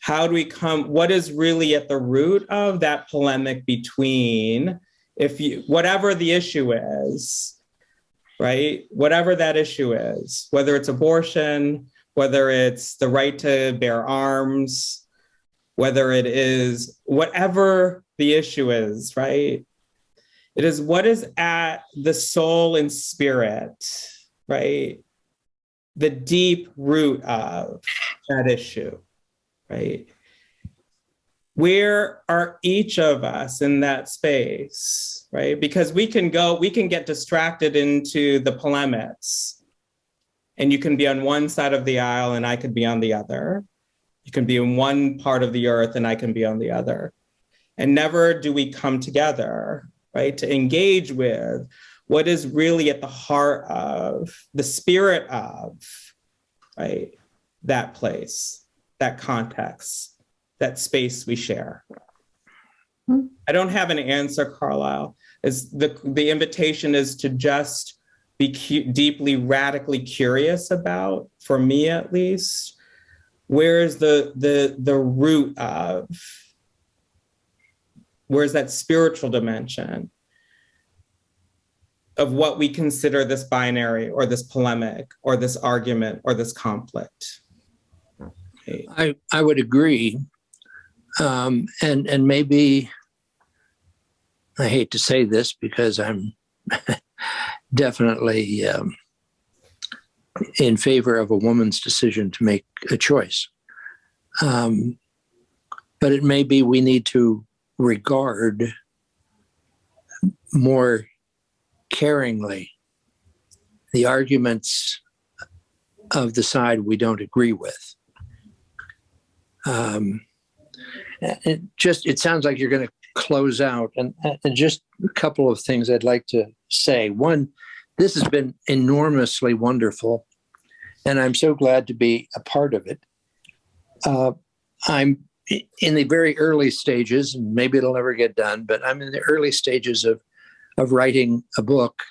How do we come, what is really at the root of that polemic between, if you, whatever the issue is, right? Whatever that issue is, whether it's abortion, whether it's the right to bear arms, whether it is whatever the issue is, right? It is what is at the soul and spirit, right? The deep root of that issue, right? Where are each of us in that space, right? Because we can go, we can get distracted into the polemics and you can be on one side of the aisle and I could be on the other. You can be in one part of the earth and I can be on the other. And never do we come together, right? To engage with what is really at the heart of the spirit of right that place that context that space we share. Hmm. i don't have an answer carlisle. Is the the invitation is to just be deeply radically curious about for me at least where is the the the root of where's that spiritual dimension of what we consider this binary or this polemic or this argument or this conflict. I, I would agree. Um, and, and maybe, I hate to say this because I'm definitely um, in favor of a woman's decision to make a choice. Um, but it may be we need to regard more caringly the arguments of the side we don't agree with. Um, it just it sounds like you're going to close out, and, and just a couple of things I'd like to say. One, this has been enormously wonderful, and I'm so glad to be a part of it. Uh, I'm in the very early stages, and maybe it'll never get done, but I'm in the early stages of of writing a book.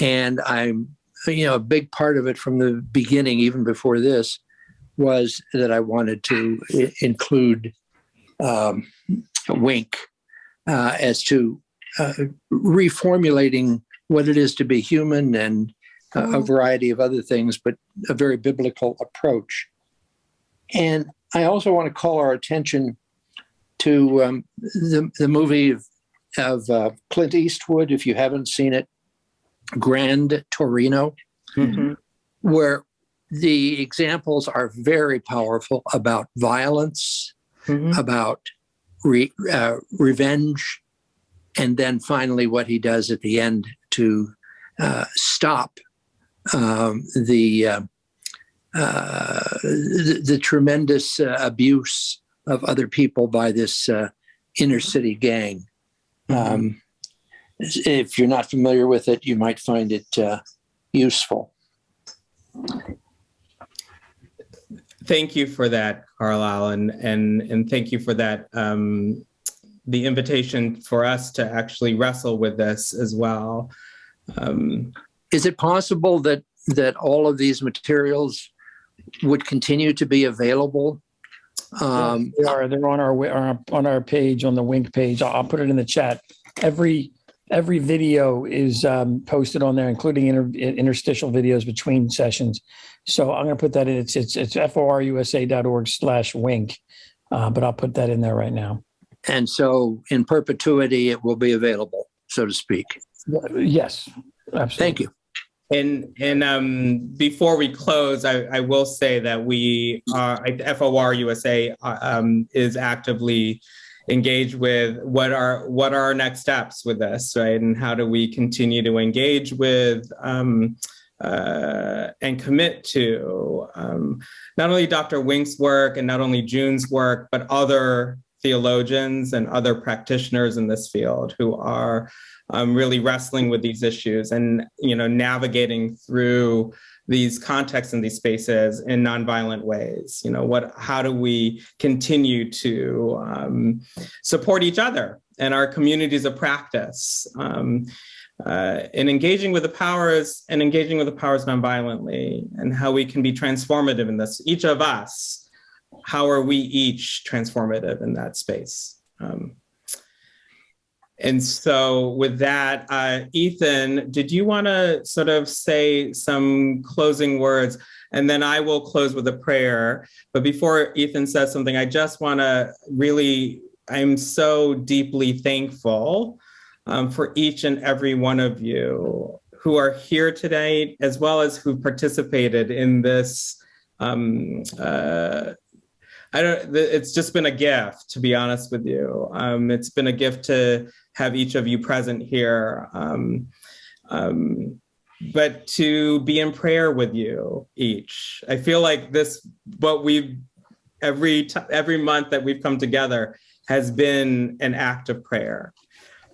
And I'm, you know, a big part of it from the beginning, even before this, was that I wanted to include um, Wink uh, as to uh, reformulating what it is to be human and a, a variety of other things, but a very biblical approach. And I also want to call our attention to um, the, the movie of uh, Clint Eastwood, if you haven't seen it, Gran Torino, Mhm. where the examples are very powerful about violence, Mhm. about re, uh, revenge, and then finally what he does at the end to uh, stop um, the, uh, uh, the the tremendous uh, abuse of other people by this uh, inner city gang. Um, if you're not familiar with it, you might find it uh, useful. Thank you for that, Carlisle, and and and thank you for that. Um, the invitation for us to actually wrestle with this as well. Um, Is it possible that that all of these materials would continue to be available? Um, They are, they're on our, on our- on our page, on the Wink page. I'll, I'll put it in the chat. Every, every video is um, posted on there, including inter, interstitial videos between sessions. So I'm going to put that in. It's, it's, it's forusa.org slash wink. Uh, but I'll put that in there right now. and so, in perpetuity, it will be available, so to speak. Yes, absolutely. Thank you. And and um, before we close, I, I will say that we are FOR USA uh, um, is actively engaged with what are what are our next steps with this, right? And how do we continue to engage with um, uh, and commit to um, not only Dr. Wink's work and not only June's work, but other theologians and other practitioners in this field who are um, really wrestling with these issues and you know navigating through these contexts and these spaces in nonviolent ways. You know, what? How do we continue to um, support each other and our communities of practice? Um, uh, in engaging with the powers and engaging with the powers nonviolently and how we can be transformative in this. Each of us, how are we each transformative in that space? Um, and so with that, uh, Ethan, did you want to sort of say some closing words? And then I will close with a prayer. But before Ethan says something, I just want to really, I'm so deeply thankful um, for each and every one of you who are here today, as well as who participated in this. Um, uh, I don't, it's just been a gift, to be honest with you. Um, it's been a gift to have each of you present here. Um, um, but to be in prayer with you each. I feel like this, what we've, every, every month that we've come together has been an act of prayer.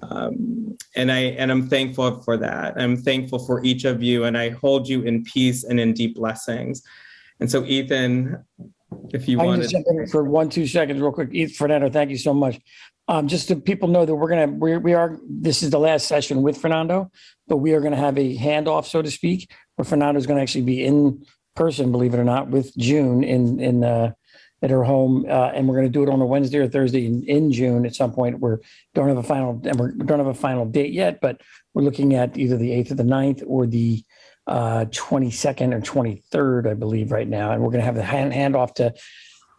Um, and I and I'm thankful for that. I'm thankful for each of you, and I hold you in peace and in deep blessings. And so, Ethan, if you I can wanted, just jump in for one, two seconds, real quick. Fernando, thank you so much. Um, just so people know that we're gonna we we are this is the last session with Fernando, but we are gonna have a handoff, so to speak, where Fernando's gonna actually be in person, believe it or not, with June in in uh, at her home, uh, and we're going to do it on a Wednesday or Thursday in, in June at some point. We're, don't have a final and we're don't have a final date yet, but we're looking at either the 8th or the ninth or the uh, 22nd or 23rd, I believe, right now. And we're going to have the hand handoff to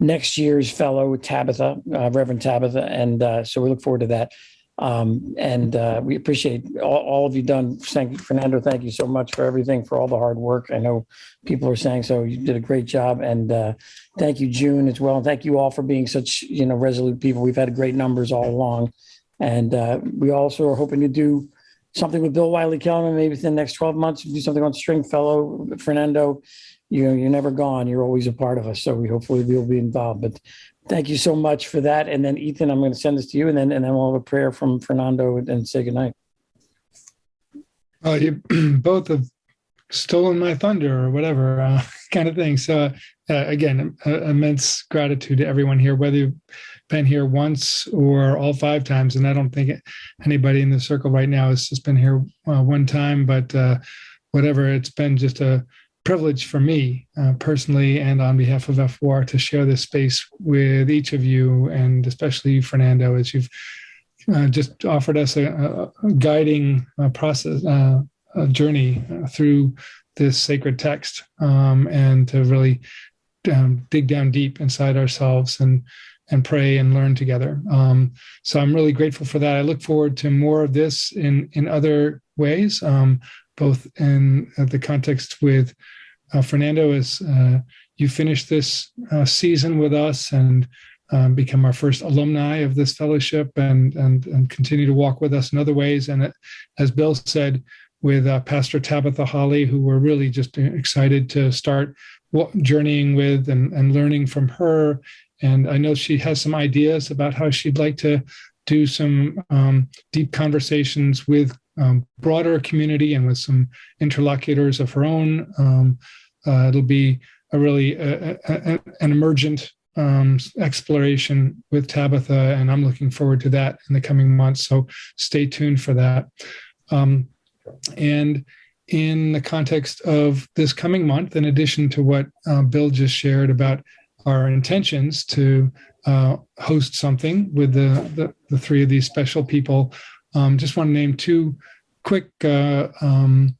next year's fellow Tabitha, uh, Reverend Tabitha, and uh, so we look forward to that. Um, and uh, we appreciate all, all of you done. Thank you, Fernando. Thank you so much for everything, for all the hard work. I know people are saying so. You did a great job, and uh, thank you, June, as well. And thank you all for being such you know resolute people. We've had great numbers all along, and uh, we also are hoping to do something with Bill Wylie-Kellermann maybe within the next 12 months. Do something on Stringfellow, Fernando. You know, you're never gone. You're always a part of us. So we hopefully we'll be involved. But Thank you so much for that. And then Ethan, I'm going to send this to you and then, and then we'll have a prayer from Fernando and say goodnight. Oh, you both have stolen my thunder or whatever uh, kind of thing. So uh, again, uh, immense gratitude to everyone here, whether you've been here once or all five times. And I don't think anybody in the circle right now has just been here uh, one time, but uh, whatever, it's been just a privilege for me uh, personally and on behalf of F4 to share this space with each of you and especially you, Fernando, as you've uh, just offered us a, a guiding uh, process, uh, a journey through this sacred text um, and to really um, dig down deep inside ourselves and and pray and learn together. Um, so I'm really grateful for that. I look forward to more of this in in other ways, um, both in the context with uh, Fernando, as uh, you finish this uh, season with us and um, become our first alumni of this fellowship and, and, and continue to walk with us in other ways. And as Bill said, with uh, Pastor Tabitha Holly, who we're really just excited to start journeying with and, and learning from her. And I know she has some ideas about how she'd like to do some um, deep conversations with um, broader community and with some interlocutors of her own. Um, uh, it'll be a really a, a, an emergent um, exploration with Tabitha, and I'm looking forward to that in the coming months. So stay tuned for that. Um, and in the context of this coming month, in addition to what uh, Bill just shared about our intentions to uh, host something with the, the, the three of these special people, um, just want to name two quick uh, um,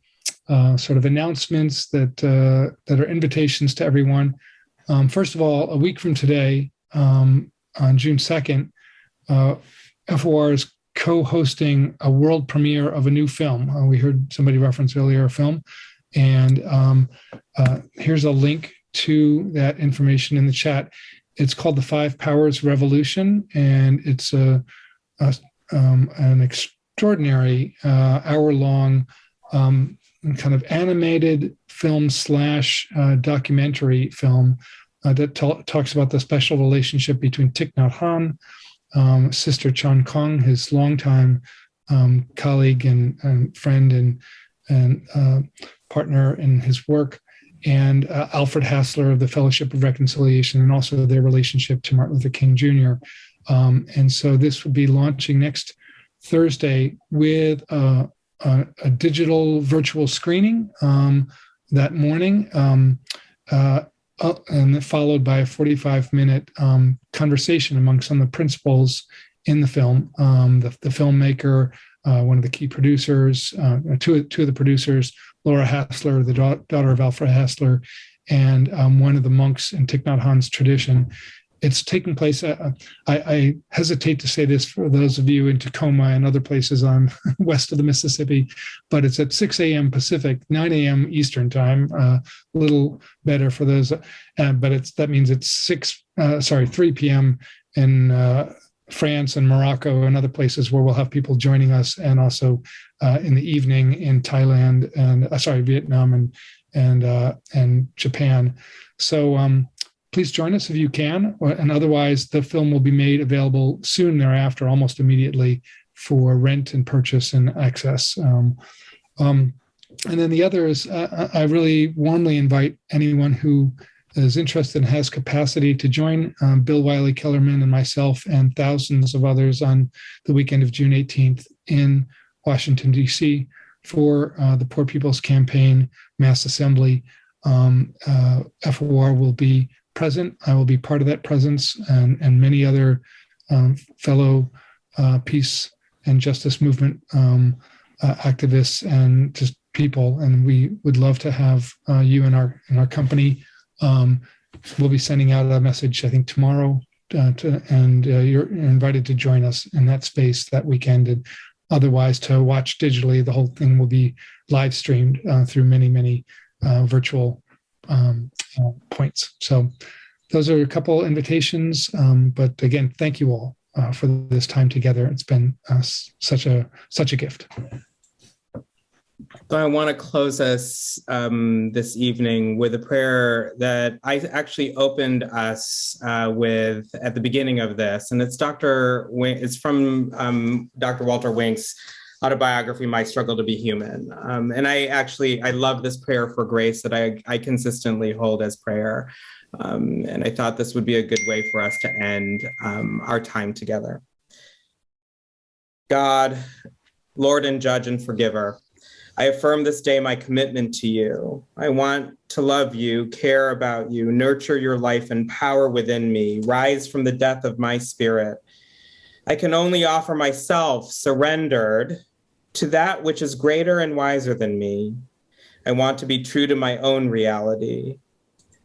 uh, sort of announcements that uh, that are invitations to everyone. Um, first of all, a week from today, um, on June second, uh, FOR is co-hosting a world premiere of a new film. Uh, we heard somebody reference earlier a film, and um, here's a link to that information in the chat. It's called the Five Powers Revolution, and it's a, a um, an extraordinary uh, hour long um, kind of animated film slash uh, documentary film uh, that talks about the special relationship between Thich Nhat Hanh, um, Sister Chan Khong, his longtime um, colleague and, and friend and and uh, partner in his work, and uh, Alfred Hassler of the Fellowship of Reconciliation, and also their relationship to Martin Luther King Jr. Um, and so this would be launching next Thursday with a, a, a digital virtual screening um, that morning. Um, uh, uh, and followed by a 45 minute um, conversation among some of the principals in the film. Um, the, the filmmaker, uh, one of the key producers, uh, two, two of the producers, Laura Hassler, the da- daughter of Alfred Hassler, and um, one of the monks in Thich Nhat Hanh's tradition. It's taking place. Uh, I, I, hesitate to say this for those of you in Tacoma and other places on west of the Mississippi, but it's at 6 a.m. Pacific, 9 a.m. Eastern time. Uh, a little better for those, uh, but it's that means it's six. Uh, sorry, 3 p.m. in uh, France and Morocco and other places where we'll have people joining us, and also uh, in the evening in Thailand and uh, sorry Vietnam and and uh, and Japan. So um, please join us if you can, and otherwise the film will be made available soon thereafter, almost immediately for rent and purchase and access. Um, um, and then the other is uh, I really warmly invite anyone who is interested and has capacity to join um, Bill Wylie-Kellermann and myself and thousands of others on the weekend of June 18th in Washington, D.C. for uh, the Poor People's Campaign Mass Assembly. Um, uh, FOR will be present. I will be part of that presence and, and many other um, fellow uh, peace and justice movement um, uh, activists and just people. And we would love to have uh, you in our in our company um, we'll be sending out a message, I think, tomorrow, uh, to, and uh, you're invited to join us in that space that weekend. And otherwise, to watch digitally, the whole thing will be live streamed uh, through many, many uh, virtual um, uh, points. So, those are a couple invitations. Um, but again, thank you all uh, for this time together. It's been such a such a gift. So I want to close us um, this evening with a prayer that I actually opened us uh, with at the beginning of this, and it's Dr. It's from um, Dr. Walter Wink's autobiography, "My Struggle to Be Human," um, and I actually I love this prayer for grace that I I consistently hold as prayer, um, and I thought this would be a good way for us to end um, our time together. God, Lord and Judge and Forgiver. I affirm this day my commitment to you. I want to love you, care about you, nurture your life and power within me, rise from the death of my spirit. I can only offer myself surrendered to that which is greater and wiser than me. I want to be true to my own reality.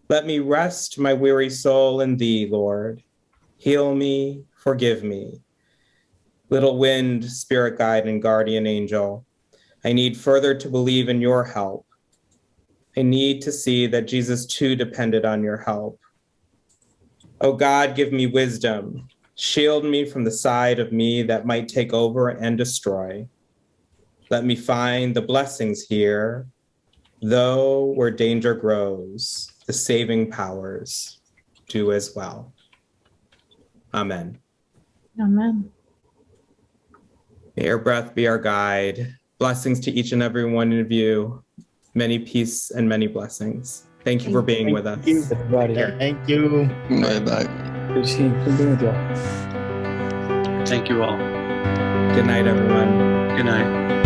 Let me rest my weary soul in thee, Lord. Heal me, forgive me. Little wind, spirit guide, and guardian angel, I need further to believe in your help. I need to see that Jesus too depended on your help. Oh God, give me wisdom. Shield me from the side of me that might take over and destroy. Let me find the blessings here, though where danger grows, the saving powers do as well. Amen. Amen. May your breath be our guide Blessings to each and every one of you. Many peace and many blessings. Thank you for being Thank with us. you. Everybody. Thank you. Bye bye. Good seeing, good being with you all. Thank you all. Good night, everyone. Good night.